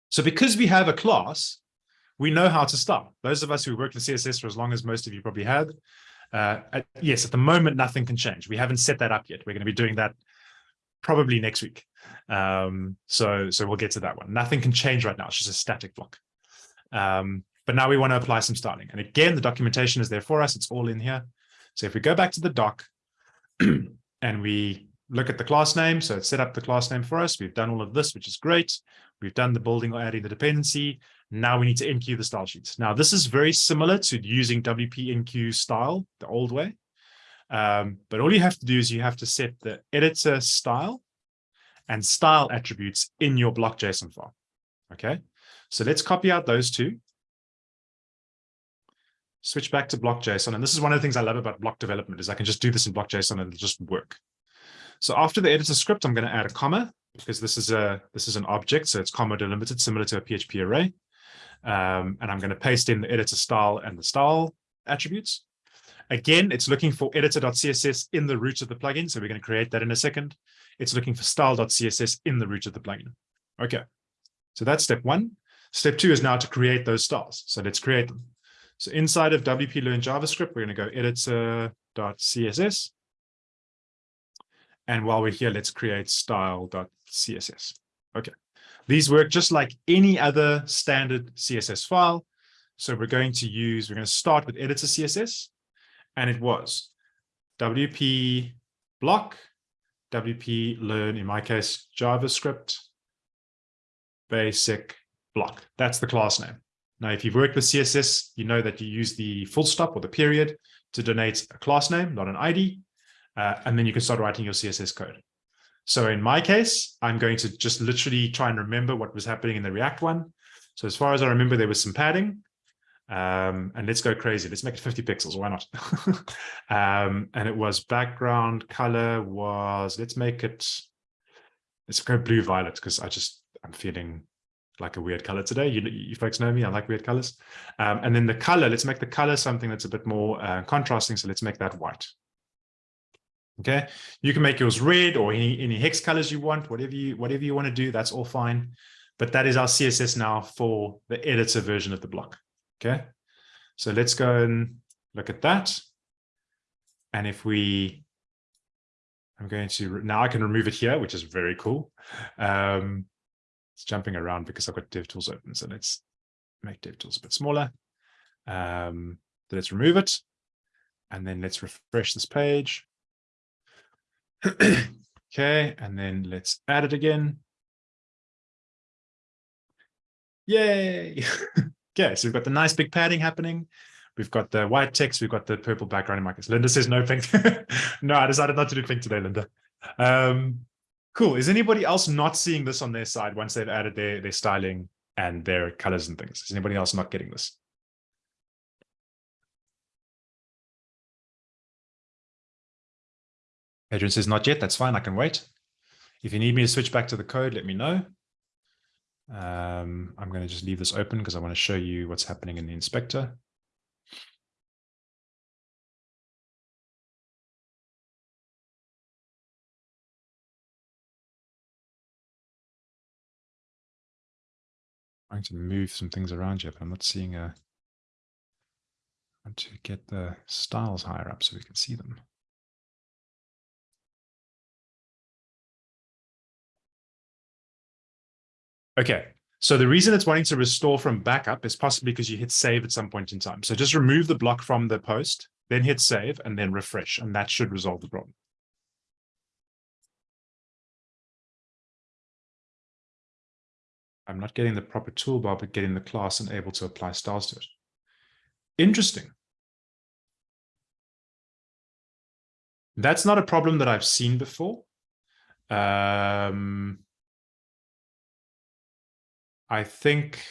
So because we have a class, we know how to start. Those of us who worked in CSS for as long as most of you probably have, uh, at, yes, at the moment, nothing can change. We haven't set that up yet. We're going to be doing that probably next week. Um, so, so we'll get to that one. Nothing can change right now. It's just a static block. Um, but now we want to apply some styling. And again, the documentation is there for us. It's all in here. So if we go back to the doc and we look at the class name, so it's set up the class name for us. We've done all of this, which is great. We've done the building or adding the dependency. Now we need to enqueue the style sheets. Now this is very similar to using WP enqueue style the old way. Um, but all you have to do is you have to set the editor style and style attributes in your block JSON file. Okay, so let's copy out those two. Switch back to block JSON. And this is one of the things I love about block development is I can just do this in block JSON and it'll just work. So after the editor script, I'm going to add a comma because this is a this is an object, so it's comma delimited, similar to a PHP array. Um, and I'm going to paste in the editor style and the style attributes. Again, it's looking for editor.css in the root of the plugin. So we're going to create that in a second. It's looking for style.css in the root of the plugin. Okay, so that's step one. Step two is now to create those styles. So let's create them. So inside of WP Learn JavaScript, we're going to go editor.css. And while we're here, let's create style.css. Okay. These work just like any other standard CSS file. So we're going to use, we're going to start with editor CSS. And it was WP block, WP learn, in my case, JavaScript basic block. That's the class name. Now, if you've worked with CSS, you know that you use the full stop or the period to denote a class name, not an ID. Uh, and then you can start writing your CSS code. So in my case, I'm going to just literally try and remember what was happening in the React one. So as far as I remember, there was some padding. Um, and let's go crazy. Let's make it 50 pixels. Why not? um, and it was background color was, let's make it, let's go blue violet because I just, I'm feeling like a weird color today. You, you folks know me, I like weird colors. Um, and then the color, let's make the color something that's a bit more uh, contrasting. So let's make that white. Okay, you can make yours red or any, any hex colors you want, whatever you whatever you want to do, that's all fine. But that is our CSS now for the editor version of the block. Okay, so let's go and look at that. And if we, I'm going to, now I can remove it here, which is very cool. Um, it's jumping around because I've got DevTools open. So let's make DevTools a bit smaller. Um, let's remove it. And then let's refresh this page. Okay, and then let's add it again. Yay! okay, so we've got the nice big padding happening. We've got the white text, we've got the purple background case. Linda says no pink. no, I decided not to do pink today, Linda. Um, cool. Is anybody else not seeing this on their side once they've added their, their styling and their colors and things? Is anybody else not getting this? Adrian says, not yet. That's fine. I can wait. If you need me to switch back to the code, let me know. Um, I'm going to just leave this open because I want to show you what's happening in the inspector. trying to move some things around here, but I'm not seeing a. I want to get the styles higher up so we can see them. Okay, so the reason it's wanting to restore from backup is possibly because you hit save at some point in time. So just remove the block from the post, then hit save and then refresh, and that should resolve the problem. I'm not getting the proper toolbar, but getting the class and able to apply styles to it. Interesting. That's not a problem that I've seen before. Um, I think,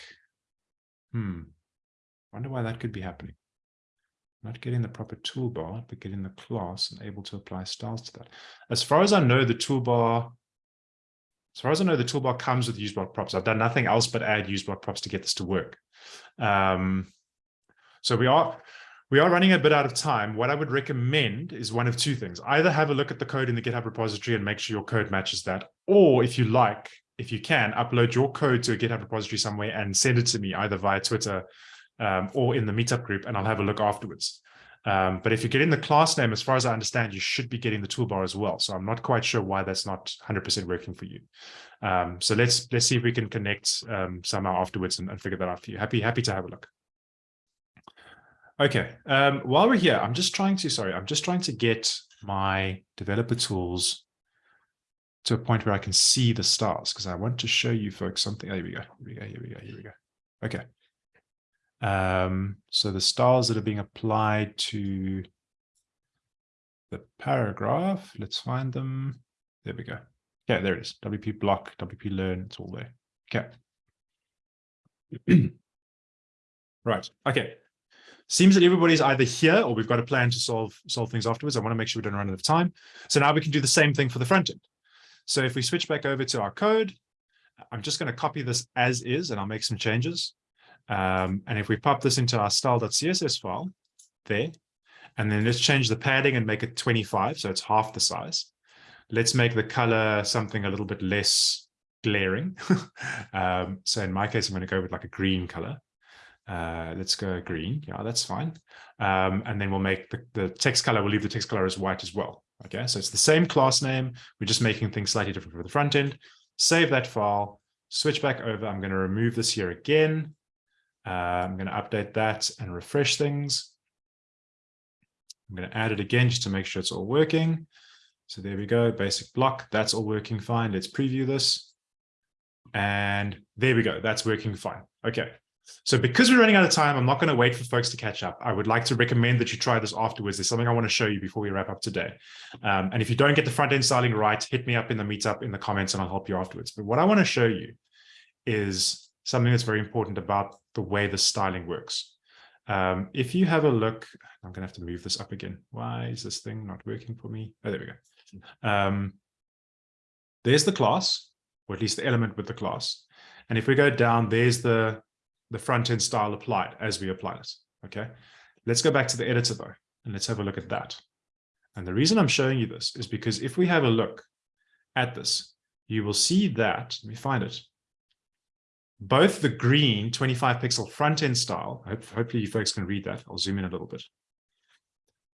hmm, wonder why that could be happening. Not getting the proper toolbar, but getting the class and able to apply styles to that. As far as I know, the toolbar, as far as I know, the toolbar comes with useBlock props. I've done nothing else but add useBlock props to get this to work. Um, so we are we are running a bit out of time. What I would recommend is one of two things. Either have a look at the code in the GitHub repository and make sure your code matches that, or if you like, if you can, upload your code to a GitHub repository somewhere and send it to me either via Twitter um, or in the meetup group, and I'll have a look afterwards. Um, but if you get in the class name, as far as I understand, you should be getting the toolbar as well. So I'm not quite sure why that's not 100% working for you. Um, so let's let's see if we can connect um, somehow afterwards and, and, figure that out for you. Happy happy to have a look. Okay, um, while we're here, I'm just trying to sorry, I'm just trying to get my developer tools to a point where I can see the stars because I want to show you folks something. Oh, here we go. Here we go. Here we go. Here we go. Okay. Um, so the stars that are being applied to the paragraph, let's find them. There we go. Yeah, there it is. WP block, WP learn, it's all there. Okay. right. Okay. Seems that everybody's either here or we've got a plan to solve solve things afterwards. I want to make sure we don't run out of time. So now we can do the same thing for the front end. So if we switch back over to our code, I'm just going to copy this as is, and I'll make some changes. Um, and if we pop this into our style.css file there, and then let's change the padding and make it 25, so it's half the size. Let's make the color something a little bit less glaring. um, so in my case, I'm going to go with like a green color. Uh, let's go green. Yeah, that's fine. Um, and then we'll make the, the text color, we'll leave the text color as white as well. Okay, so it's the same class name. We're just making things slightly different for the front end. Save that file, switch back over. I'm going to remove this here again. Uh, I'm going to update that and refresh things. I'm going to add it again just to make sure it's all working. So there we go, basic block. That's all working fine. Let's preview this. And there we go. That's working fine. Okay. So because we're running out of time, I'm not going to wait for folks to catch up. I would like to recommend that you try this afterwards. There's something I want to show you before we wrap up today. Um, and if you don't get the front end styling right, hit me up in the meetup in the comments and I'll help you afterwards. But what I want to show you is something that's very important about the way the styling works. Um, if you have a look, I'm going to have to move this up again. Why is this thing not working for me? Oh, there we go. Um, there's the class, or at least the element with the class. And if we go down, there's the the front end style applied as we apply it. Okay, let's go back to the editor though, and let's have a look at that. And the reason I'm showing you this is because if we have a look at this, you will see that, let me find it, both the green 25 pixel front end style, hopefully you folks can read that, I'll zoom in a little bit.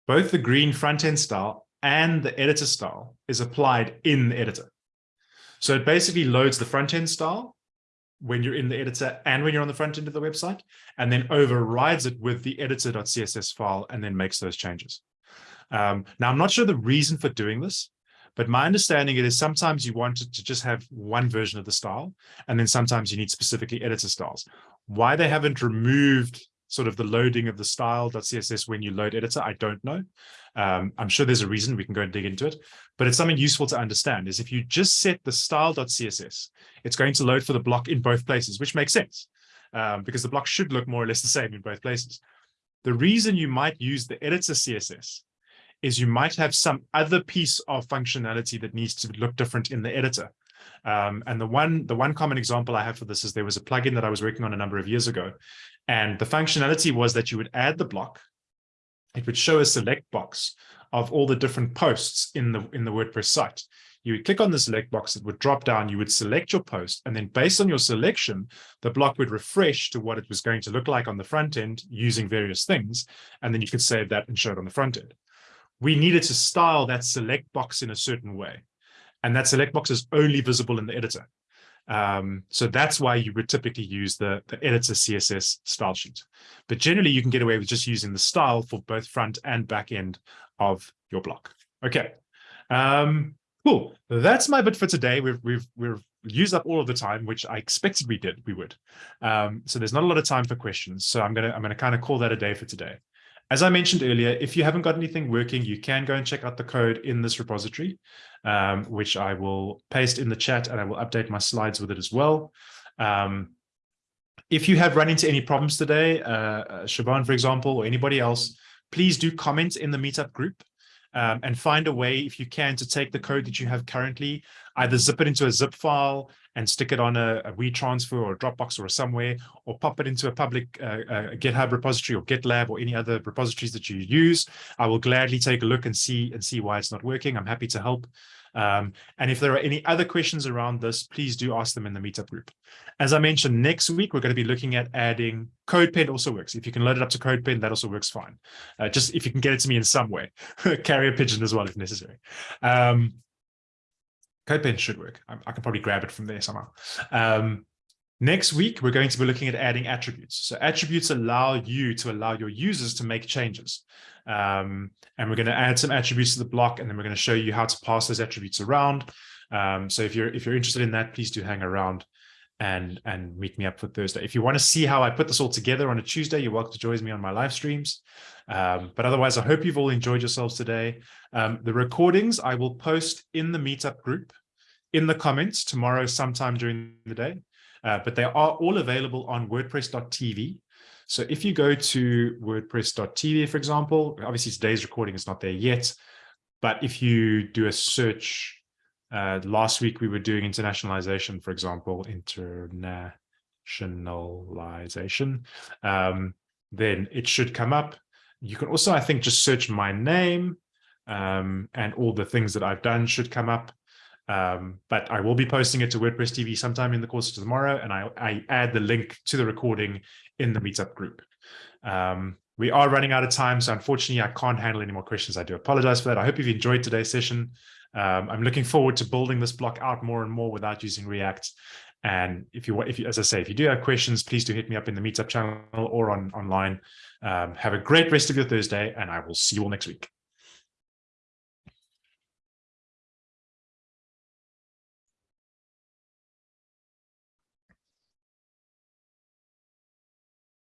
Both the green front end style and the editor style is applied in the editor. So it basically loads the front end style when you're in the editor and when you're on the front end of the website, and then overrides it with the editor.css file and then makes those changes. Um, now, I'm not sure the reason for doing this, but my understanding it is sometimes you want to just have one version of the style, and then sometimes you need specifically editor styles. Why they haven't removed sort of the loading of the style.css when you load editor, I don't know. Um, I'm sure there's a reason we can go and dig into it, but it's something useful to understand is if you just set the style.css, it's going to load for the block in both places, which makes sense um, because the block should look more or less the same in both places. The reason you might use the editor CSS is you might have some other piece of functionality that needs to look different in the editor. Um, and the one the one common example I have for this is there was a plugin that I was working on a number of years ago. And the functionality was that you would add the block. It would show a select box of all the different posts in the in the WordPress site. You would click on the select box, it would drop down, you would select your post, and then based on your selection, the block would refresh to what it was going to look like on the front end using various things. And then you could save that and show it on the front end. We needed to style that select box in a certain way. And that select box is only visible in the editor. Um, so that's why you would typically use the, the editor CSS style sheet. But generally, you can get away with just using the style for both front and back end of your block. Okay, um, cool. That's my bit for today. We've we've we've used up all of the time, which I expected we did. We would. Um, so there's not a lot of time for questions. So I'm gonna I'm gonna kind of call that a day for today. As I mentioned earlier, if you haven't got anything working, you can go and check out the code in this repository, um, which I will paste in the chat and I will update my slides with it as well. Um, if you have run into any problems today, uh, uh Shaban, for example, or anybody else, please do comment in the meetup group um, and find a way, if you can, to take the code that you have currently, either zip it into a zip file and stick it on a, a WeTransfer or a Dropbox or somewhere, or pop it into a public uh, uh, GitHub repository or GitLab or any other repositories that you use. I will gladly take a look and see and see why it's not working. I'm happy to help. Um, and if there are any other questions around this, please do ask them in the meetup group. As I mentioned, next week, we're going to be looking at adding CodePen also works. If you can load it up to CodePen, that also works fine. Uh, just if you can get it to me in some way, carrier pigeon as well if necessary. Um, CodePen should work. I, I, can probably grab it from there somehow. Um, Next week, we're going to be looking at adding attributes. So attributes allow you to allow your users to make changes. Um, and we're going to add some attributes to the block, and then we're going to show you how to pass those attributes around. Um, so if you're if you're interested in that, please do hang around and and meet me up for Thursday. If you want to see how I put this all together on a Tuesday, you're welcome to join me on my live streams. Um, but otherwise, I hope you've all enjoyed yourselves today. Um, the recordings I will post in the meetup group in the comments tomorrow sometime during the day. Uh, but they are all available on WordPress.tv. So if you go to WordPress.tv, for example, obviously today's recording is not there yet, but if you do a search, uh, last week we were doing internationalization, for example, internationalization, um, then it should come up. You can also, I think, just search my name um, and all the things that I've done should come up. Um, but I will be posting it to WordPress TV sometime in the course of tomorrow, and I, I add the link to the recording in the meetup group. Um, we are running out of time, so unfortunately, I can't handle any more questions. I do apologize for that. I hope you've enjoyed today's session. Um, I'm looking forward to building this block out more and more without using React. And if you, if you, as I say, if you do have questions, please do hit me up in the meetup channel or on online. Um, have a great rest of your Thursday, and I will see you all next week.